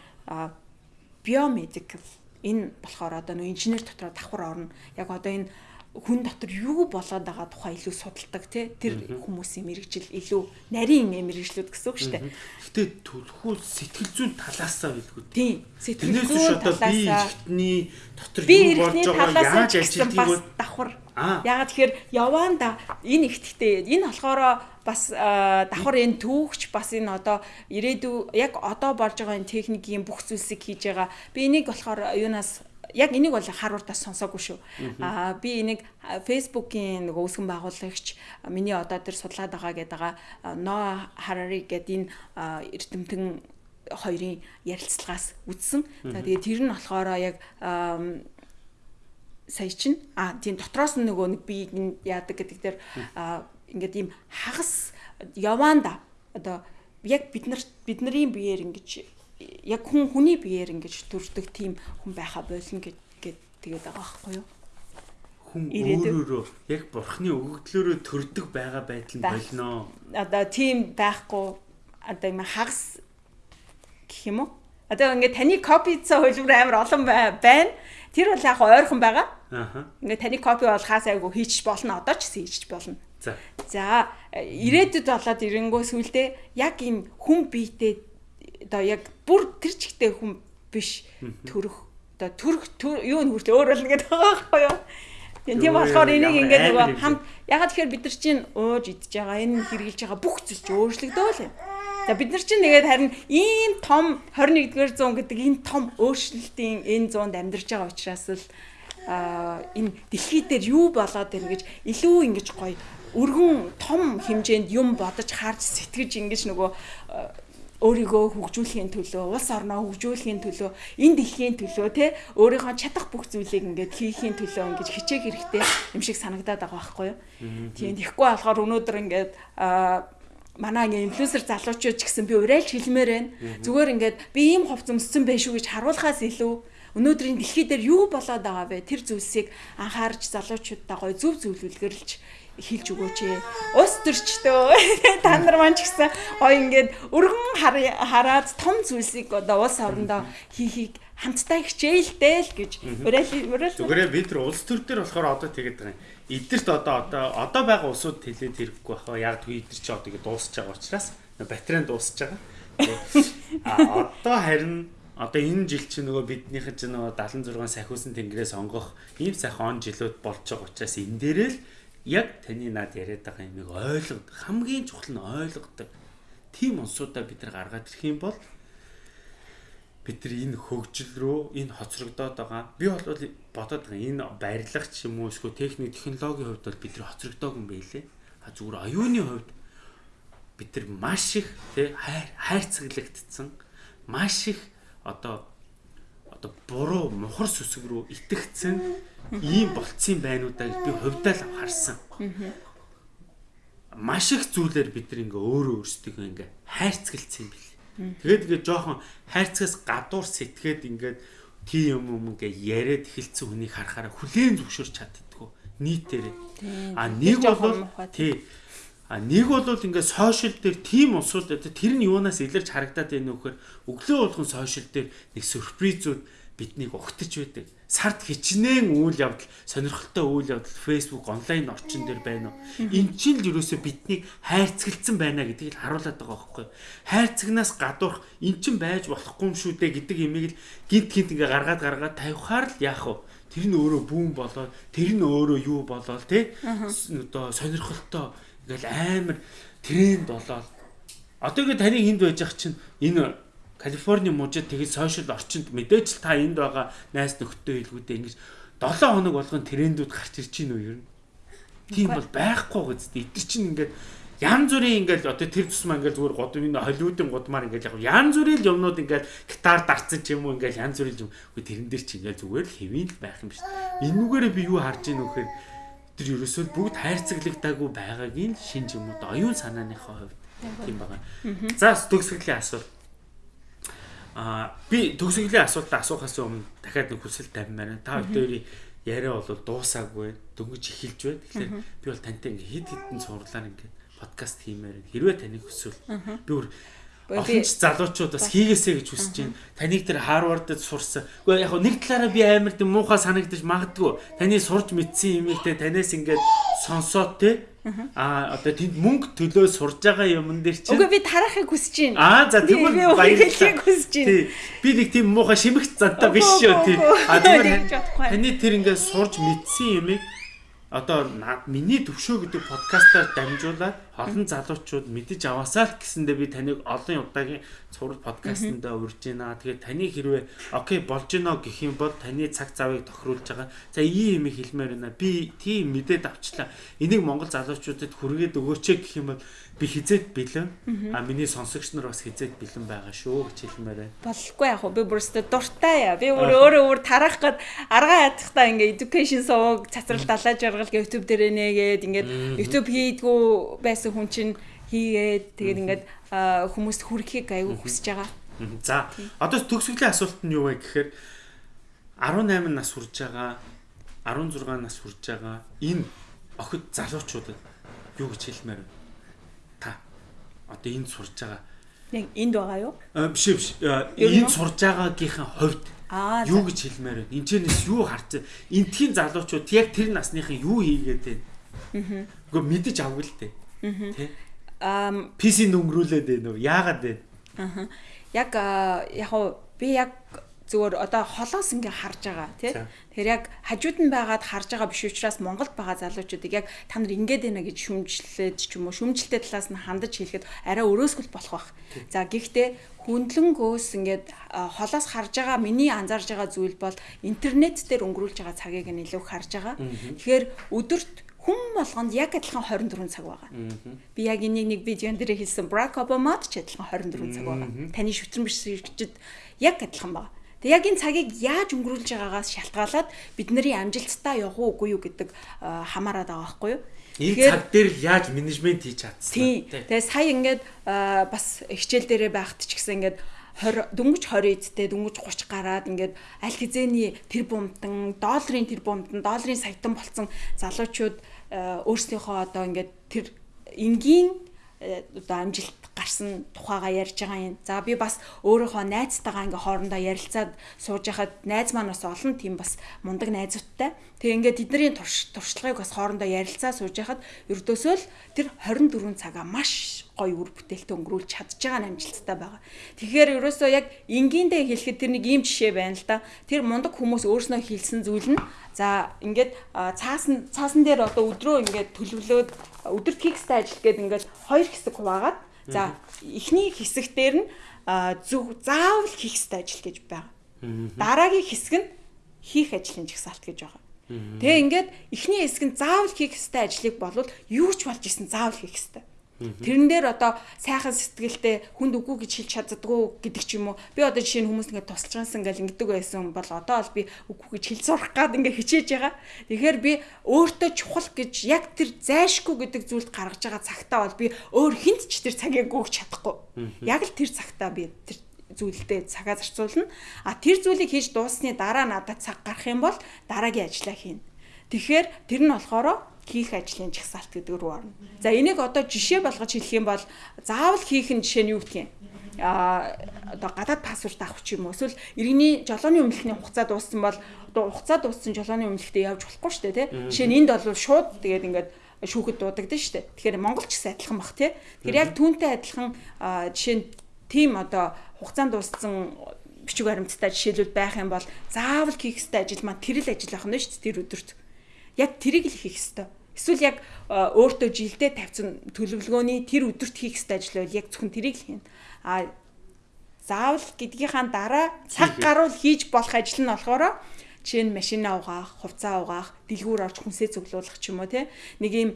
биомедикал энэ болохоор одоо нөө инженер дотроо давхар орно. Яг одоо энэ хүн дотор юу болоод байгаа тухай илүү судалдаг тий тэр хүмүүсийн мэрэгжил илүү нарийн мэрэгжлүүд гэсэн үг шүү дээ. Гэтэ төлхүүл сэтгэл зүйн талаасаа билгүй. Тийм. Сэтгэл зүйн талаасаа би дотор юу болж байгааг яаж ажилтгийг давхар. Яагаад тэгэхээр яваанда энэ ихтэй энэ болохоор бас давхар энэ түүхч бас энэ одоо ирээдүй яг одоо болж байгаа энэ техникийн бүх зүйлсийг хийж байгаа. Би энийг болохоор юунаас яг энийг бол харуултаас сонсоогүй шүү. Аа би энийг Facebook-ийн нөгөө үүсгэн байгуулагч миний одоо тэр судлаад байгаа гэдэг байгаа No Harari гэдэг энэ эрдэмтэн хоёрын ярилцлагаас үзсэн. За тэгээ тэр нь болохоор яг сая чин а тийм дотроос нь нөгөө нэг би яадаг гэдэг дээр ингээд ийм хагас яваанда одоо яг бид нар бидний биеэр ингэж яг хүн хүний биеэр ингэж төрдөг тийм хүн байха болно гэж тэгээд байгаа байхгүй юу? Хүн өөрөөрөө яг бурхны өгөгдлөөрөө төрдөг байгаа байдал нь болно. Одоо тийм байхгүй одоо юм хагас гэх юм уу? Одоо ингээд таны копи цаа хөлбөр амар олон байна. Тэр бол яг ойрхон байгаа. Аа. Ингээд таны копи бол хаас айгу хийчих болно. Одоо ч гэсэн хийчих болно. За. За ирээдүйд болоод ирэнгөө сүулдэ яг энэ хүн биетэй одоо яг бүр тэр чигтээ хүн биш төрөх одоо төрөх юу нь хүртэл өөр болно гэдэг байгаа байхгүй юу? Тийм болохоор энийг ингээд нөгөө хамт ягаад тэгэхээр бид нар чинь ууж идж байгаа энэ хэрэгжилж байгаа бүх зүйл чинь өөрчлөгдөөл юм. За бид нар чинь тэгээд харин ийм том 21-р зуун гэдэг энэ том өөрчлөлтийн энэ зуунд амьдарч байгаа учраас л а энэ дэлхий дээр юу болоод байна гэж илүү ингэж гоё өргөн том хэмжээнд юм бодож харж сэтгэж ингэж нөгөө өөрийгөө хөгжүүлэхийн төлөө, улс орноо хөгжүүлэхийн төлөө, энэ дэлхийн төлөө те өөрийнхөө чадах бүх зүйлийг ингээд хийхийн төлөө ингэж хичээх хэрэгтэй юм шиг санагдаад байгаа байхгүй юу. Тийм тэгэхгүй болохоор өнөөдөр ингээд манай ингээ инфлюенсер залуучууд ч гэсэн би урайлж хэлмээр байна. Зүгээр ингээд би ийм хувц өмссөн байх шүү гэж харуулхаас илүү өнөөдрийн дэлхий дээр юу болоод байгаа вэ? Тэр зүйлсийг анхаарч залуучуудаа гоё зөв зөвлөлгөрлж хэлж өгөөч ээ. Ус төрчтөө та нар маань ч гэсэн гоё ингээд өргөн хараад том зүйлсийг одоо улс орондоо хийхийг хамтдаа хичээлдээ л гэж уриал Зүгээрээ бид нар улс төр дээр болохоор одоо тэгээд байгаа юм. Эдгэрт одоо одоо одоо байгаа улсууд хэлээд хэрэггүй баха. Яг түр эдгэр чи одоо ингэ дуусч байгаа учраас батарейн дуусч байгаа. А одоо харин одоо энэ жил чи нөгөө биднийхэд ч нөгөө 76 сахиусан тэнгэрээс онгох ийм сайхан он жилүүд болж байгаа учраас энэ дээрээ л яг таны над яриад байгаа юмыг ойлгод хамгийн чухал нь ойлгодог. Тим онцуудаа бид нар гаргаад ирэх юм бол бид нар энэ хөгжил рүү энэ хоцрогдоод байгаа. Би бол бодоод байгаа энэ барилга ч юм уу эсвэл техник технологийн хувьд бол бид нар хоцрогдоог юм байлээ. А зүгээр аюуны хувьд бид нар маш их тий хайр хайрцаглагдсан маш их одоо одоо буруу мухар сүсэг рүү итгэцэн ийм болцсон байнуудаа би хувьдаа л харсан. Маш их зүйлээр бид нэг өөрөө өөрсдөө ингээ хайрцгалцсан юм бэл. Тэгээд ингээ жоохон хайрцагаас гадуур сэтгээд ингээд тийм юм юм ингээ яриад эхэлсэн хүнийг харахаараа хүлээн зөвшөөрч чаддггүй нийтээр. А нэг бол тий А нэг бол ингээд сошиал дээр тийм усууд тэр нь юунаас илэрч харагдаад байна вэ гэхээр өглөө болгон сошиал дээр нэг сюрпризүүд биднийг угтаж байдаг. Сард хичнээн үйл явдал, сонирхолтой үйл явдал Facebook онлайн орчин дээр байна уу? Энд чинь л ерөөсөө биднийг хайрцагцсан байна гэдгийг л харуулдаг байгаа байхгүй юу? Хайрцагнаас гадуурх эн чинь байж болохгүй юм шүү дээ гэдэг имийг л гинт гинт ингээ гаргаад гаргаад тавихаар л яах вэ? Тэр нь өөрөө бүүн болоод, тэр нь өөрөө юу болоод тий? Одоо сонирхолтой ингээл амар тренд болоод одоо ингээ таны энд байж ах чинь энэ Калифорни мужид тэгээд сошиал орчинд мэдээж л та энд байгаа найс нөхдөд илгүүдээ ингэж 7 хоног болгон трендүүд гарч ирж уу ер нь. Тийм бол байхгүй гэжтэй. Эдгэр чинь ингээд янз бүрийн ингээд одоо тэр тусмаа ингээд зүгээр год энэ холливуудын годмаар ингээд яг янз бүрийн юмнууд ингээд гитар дарцсан ч юм уу ингээд янз бүрийн юм. Үгүй тэрэн дээр чи ингээд зүгээр л хэвийн л байх юм биш. Энүүгээрээ би юу харж ийн вэхээр тэр ерөөсөө бүгд хайрцаглагдаагүй байгаагийн шинж юм уу оюун санааныхаа хувьд тийм байгаа. За төгсгөлийн асуулт Аа би төгсгөлийн асуултаа асуухаас өмнө дахиад нэг хүсэл тавьмаар байна. Та хоёрын яриа бол дуусаагүй дөнгөж эхэлж байна. Тэгэхээр би бол тантай ингээ хид хідэн цуурлаар ингээ подкаст хиймээр. Хэрвээ таныг хүсвэл би бүр олон ч залуучууд бас хийгээсэй гэж хүсэж байна. Таныг тэр Харвардд сурсан. Гэхдээ яг нэг талаараа би амар тийм муухай санагдаж магадгүй. Таны сурж мэдсэн юмыг те танаас ингээд сонсоод те Аа одоо тэнд мөнгө төлөө сурж байгаа юмн дээр чинь Үгүй би тарахыг хүсэж Аа байна. за тэгвэл баярлалаа хүсэж байна. Би нэг тийм муухай шимэгт зантай биш шүү тий. А тэгвэл таны тэр ингээд сурж мэдсэн юмыг одоо миний төвшөө гэдэг подкастаар дамжуулаад олон залуучууд мэдэж аваасаа л гэсэндээ би таныг олон удаагийн цуврал подкастнда урьж байна. Тэгээд таны хэрвээ окей болж гинэ гэх юм бол таны цаг завыг тохируулж байгаа. За ийм юм хэлмээр байна. Би тийм мэдээд авчлаа. Энийг монгол залуучуудад хүргээд өгөөч гэх юм бол би хизээд бэлэн. А миний сонсогч нар бас хизээд бэлэн байгаа шүү гэж хэлмээр байна. Болохгүй яг би бүрстэ дуртай яа. Би өөрөө өөр тарах гээд аргаа ядахтаа ингээ education сувг цацрал далаа жаргал YouTube дээр нээгээд ингээд YouTube хийдгүү байсан хүн чинь хийгээд тэгээд ингээд хүмүүст хүрэхийг аягүй хүсэж байгаа. За одоо төгсгөлийн асуулт нь юу вэ гэхээр 18 нас хүрж байгаа 16 нас хүрж байгаа энэ охид залуучуудад юу гэж хэлмээр вэ? Одоо энд сурж байгаа яг энд байгаа юу? Биш биш. Энд сурж байгаагийнхын хувьд юу гэж хэлмээр байна? Энчнээс юу харж энтхийн залуучууд яг тэр насныхан юу хийгээд байна? Аа. Гэхдээ мэдэж авгүй л дээ. Тэ? Аа PC нүнгрүүлээд байна уу? Яагаад байна? Аа. Яг яг би яг зүгээр одоо холоос ингээ харж байгаа тий. Тэгэхээр яг хажууд нь байгаад харж байгаа биш учраас Монголд байгаа залуучуудыг яг та нар ингээд байна гэж шүмжлээд ч юм уу шүмжлэлтэй талаас нь хандаж хэлэхэд арай өрөөсгөл болох бах. За гэхдээ хүндлэнгөөс ингээд холоос харж байгаа миний анзаарж байгаа зүйл бол интернет дээр өнгөрүүлж байгаа цагийг нь илүү харж байгаа. Тэгэхээр өдөрт хүн болгонд яг адилхан 24 цаг байгаа. Би яг энийг нэг видеон дээр хэлсэн Barack Obama-д ч адилхан 24 цаг байгаа. Таны шүтрэн бишгчд яг адилхан байгаа. Тэг яг энэ цагийг яаж өнгөрүүлж байгаагаас шалтгаалаад бидний амжилттай явах уугүй юу гэдэг хамаарат байгаа байхгүй юу? Энэ цаг дээр яаж менежмент хийж чадсан. Тэгээ сая ингээд бас хичээл дээрээ байхад ч гэсэн ингээд 20 дөнгөж 20 эдтэй дөнгөж 30 гараад ингээд аль хизээний тэр бумтан долларын тэр бумтан долларын саятан болцсон залуучууд өөрсдийнхөө одоо ингээд тэр энгийн одоо амжилт гарсан тухайгаа ярьж байгаа юм. За би бас өөрийнхөө найзтайгаа ингээ хоорондоо ярилцаад сууж яхад найз маань бас олон тийм бас мундаг найзуудтай. Тэгээ ингээ тэдний туршлагыг бас хоорондоо ярилцаа сууж яхад ердөөсөө л тэр 24 цагаа маш гоё үр бүтээлтэй өнгөрүүлж чадж байгаа амжилттай байгаа. Тэгэхээр ерөөсөө яг энгийндээ хэлэхэд тэр нэг ийм жишээ байна л да. Тэр мундаг хүмүүс өөрснөө хийлсэн зүйл нь за ингээд цаасан цаасан дээр одоо өдрөө ингээд төлөвлөөд өдөрт хийхстэй ажил гээд ингээд хоёр хэсэг хуваагаад За эхний хэсэг дээр нь зөв заавал хийх ёстой ажил гэж байгаа. Дараагийн хэсэг нь хийх ажлын жагсаалт гэж байгаа. Тэгээ ингээд эхний хэсэг нь заавал хийх ёстой ажлыг болвол юу ч болж исэн заавал хийх ёстой. Тэрэн дээр одоо сайхан сэтгэлтэй хүнд үгүй гэж хэлж чаддгүй гэдэг ч юм уу. Би одоо жишээ нь хүмүүс ингээд тусалчаансан гэл ингэдэг байсан бол одоо бол би үгүй гэж хэл сурах гад ингээд хичээж байгаа. Тэгэхээр би өөртөө чухал гэж яг тэр зайшгүй гэдэг зүйлд гаргаж байгаа цагтаа бол би өөр хинт ч тэр цагийг гүйж чадахгүй. Яг л тэр цагтаа би тэр зүйлдээ цагаа зарцуулна. А тэр зүйлийг хийж дууссаны дараа надад цаг гарах юм бол дараагийн ажлаа хийнэ. Тэгэхээр тэр нь болохоор хийх ажлын жагсаалт гэдэг рүү орно. За энийг одоо жишээ болгож хэлэх юм бол заавал хийх нь жишээ нь юу гэх юм? а одоо гадаад паспорт авах ч юм уу эсвэл иргэний жолооны өмнөхний хугацаа дууссан бол одоо хугацаа дууссан жолооны өмнөхтэй явж болохгүй шүү дээ тий. Жишээ нь энд бол шууд тэгээд ингээд шүүхэд дуудагдсан шүү дээ. Тэгэхээр Монгол ч гэсэн адилхан бах тий. Тэгэхээр яг түүнтэй адилхан жишээ нь тийм одоо хугацаанд дууссан бичиг баримттай жишээлүүд байх юм бол заавал хийх ёстой ажил маань тэр л ажил байх нь шүү дээ тэр өдөрт. Яг тэрийг л хийх ёстой. Эсвэл яг өөртөө жилдээ тавьсан төлөвлөгөөний тэр өдөрт хийх ёстой ажил бол яг зөвхөн тэрийг л хийнэ. А заавал гэдгийнхаа дараа цаг гаруул хийж болох ажил нь болохоор жишээ нь машина угаах, хувцас угаах, дэлгүүр орж хүнсээ цуглуулах ч юм уу те нэг юм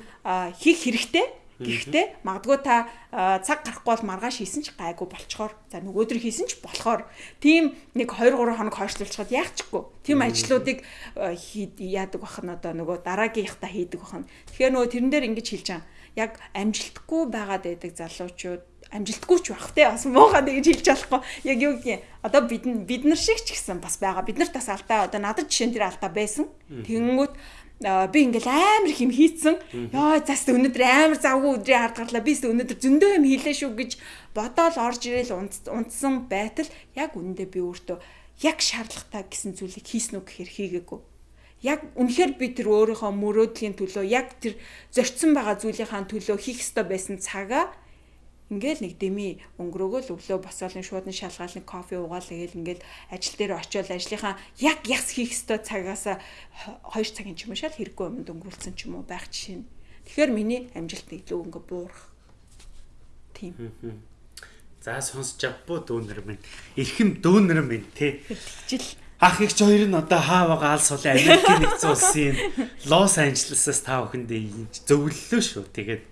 хийх хэрэгтэй Гэхдээ магадгүй та цаг гарахгүй бол маргааш хийсэн ч гайгүй болцохоор за нөгөөдөр хийсэн ч болохоор тийм нэг 2 3 хоног хойшлуулчихад яахчгүй. Тийм ажлуудыг яадаг бах нь одоо нөгөө дараагийнхтаа хийдэг бах нь. Тэгэхээр нөгөө тэрэн дээр ингэж хэлж байгаа. Яг амжилтгүй байгаад байдаг залуучууд амжилтгүй ч байх те бас муухай гэж хэлж болохгүй. Яг юу гэх юм. Одоо бид бид нар шиг ч гэсэн бас байгаа. Бид нарт бас алдаа одоо надад жишээ нь тэр алдаа байсан. Тэнгүүт би ингээл амар их юм хийцэн. Йоо заст өнөөдөр амар завгүй өдрийн ард гарлаа. Би өнөөдөр зөндөө юм хийлээ шүү гэж бодоол орж ирээл унтсан байтал яг үнэндээ би өөртөө яг шаардлагатай гэсэн зүйлийг хийсэн үү гэхээр хийгээгүй. Яг үнэхээр би тэр өөрийнхөө мөрөөдлийн төлөө яг тэр зорцсон байгаа зүйлийнхаа төлөө хийх ёстой байсан цагаа Ингээл нэг деми өнгөрөөгөө л өглөө босоол нь шууд нь шалгаал нэг кофе уугаал тэгэл ингээл ажил дээр очиод ажлынхаа яг яс хийх ёстой цагаас 2 цагийн ч юм уу шал хэрэггүй юмд өнгөрүүлсэн ч юм уу байх жишээ нь. Тэгэхээр миний амжилт илүү ингээ буурах. Тийм. За сонсож авбуу дүүнэр минь. Ирхэм дүүнэр минь те. Жил Ах их ч хоёр нь одоо хаа байгаа алс улаан Америкийн нэгдсэн улсын Лос Анжелесээс та бүхэндээ зөвлөлөө шүү. Тэгээд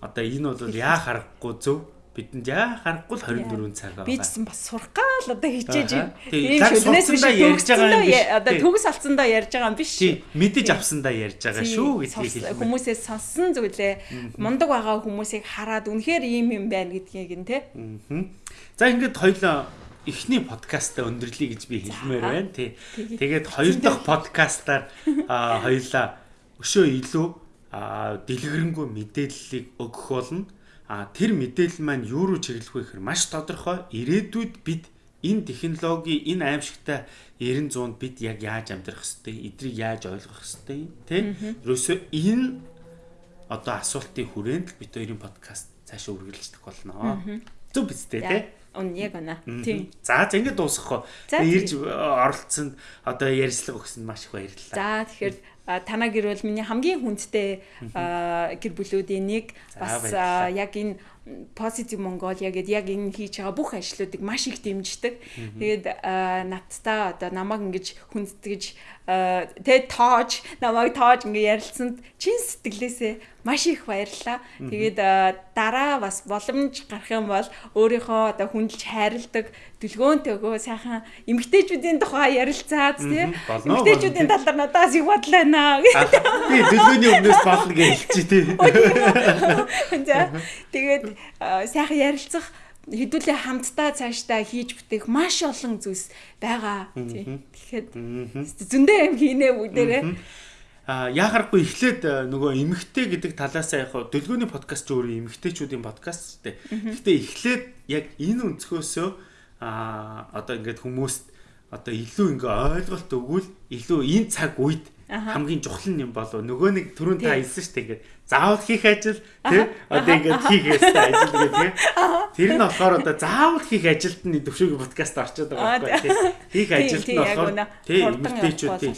одоо энэ бол яа харахгүй зөв бидэнд яа харахгүй л 24 цаг байгаа. Би ч гэсэн бас сурах гал одоо хичээж байна. Тийм шүднээс биш ярьж байгаа юм биш. Одоо төгс алцсандаа ярьж байгаа юм биш. Тийм мэдэж авсандаа ярьж байгаа шүү гэдгийг хэлмээр. Хүмүүсээс сонссон зүйлээ мундаг байгаа хүмүүсийг хараад үнэхээр ийм юм байна гэдгийг нь те. За ингээд хоёлоо эхний подкастаа өндөрлөе гэж би хэлмээр байна тий. Тэгээд хоёр дахь подкастаар хоёлаа өшөө илүү дэлгэрэнгүй мэдээллийг өгөх болно. А тэр мэдээлэл маань юу руу чиглэх вэ гэхээр маш тодорхой ирээдүйд бид энэ технологи энэ аимшигтай 90 100-д бид яг яаж амьдрах хэвтэй, эдрийг яаж ойлгох хэвтэй, тийм. Ерөөсөө энэ одоо асуултын хүрээнд бид хоёрын подкаст цаашаа үргэлжлэх болно. Зөв биз дээ, тийм. Ун яг онаа. Тийм. За за ингэ дуусгах. Ирж оролцсонд одоо ярьцлага өгсөнд маш их баярлалаа. За тэгэхээр танаа гэр бол миний хамгийн хүндтэй гэр бүлүүдийн нэг бас яг энэ positive Mongolia гэдэг яг энэ хийж байгаа бүх ажлуудыг маш их дэмждэг. Тэгээд надтай одоо намайг ингэж хүндэтгэж тэгээ тоож намайг тоож ингэ ярилцсанд чин сэтгэлээсээ маш их баярлалаа. Тэгээд дараа бас боломж гарах юм бол өөрийнхөө одоо хүндэлж хайрладаг дүлгөөнтэйгөө сайхан эмгтээчүүдийн тухай ярилцаад тий. Эмгтээчүүдийн талаар надаас их бодлоо наа. Би дүлгөөний өмнөөс болно гэж хэлчих тий. За тэгээд сайхан ярилцах хэдүүлээ хамтдаа цаашдаа хийж бүтээх маш олон зүйлс байгаа. Тэгэхээр зөндөө юм хийнэ бүгдээрээ. А яхахгүй эхлээд нөгөө эмгтэй гэдэг талаас яг дөлгөөний подкаст ч өөрөө эмгтэйчүүдийн подкаст шүү дээ. Гэтэ эхлээд яг энэ өнцгөөсөө а одоо ингээд хүмүүст одоо илүү ингээ ойлголт өгвөл илүү энэ цаг үед хамгийн чухал юм болов. Нөгөө нэг түрүүн та хэлсэн шүү дээ. Ингээд заавал хийх ажил тий? Одоо ингээд хийх ёстой ажил гэх тий? Тэр нь болохоор одоо заавал хийх ажилд нь төвшөөгийн подкаст орчод байгаа байхгүй тий? Хийх ажилд нь болохоор тий эмэгтэйчүүд тий.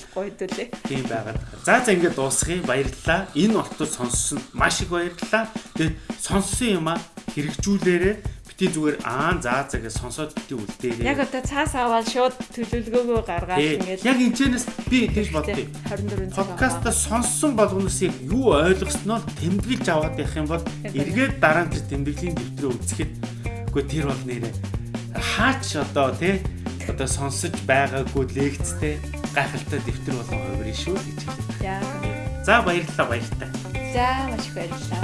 тийм байгаа. За за ингээд дуусгая баярлалаа. Энэ болтол сонссон маш их баярлалаа. Тэгээд сонссон юм а хэрэгжүүлээрэ бити зүгээр аа заа заа гэж сонсоод бити үлдээрээ. Яг одоо цаас аваад шууд төлөвлөгөөгөө гаргаад ингээд яг энэчнээс би тэгж боддیں۔ 24 цаг. Подкаста сонссон болгоноос яг юу ойлгосноо тэмдэглэж аваад явах юм бол эргээд дараа нь тэмдэглэлийн дэвтрээ үзэхэд үгүй тэр бол нэрээ хаач одоо тий одоо сонсож байгаагүй лекцтэй гайхалтай дэвтэр болон хувирын шүү гэж хэлээ. За баярлалаа баяртай. За маш их баярлалаа.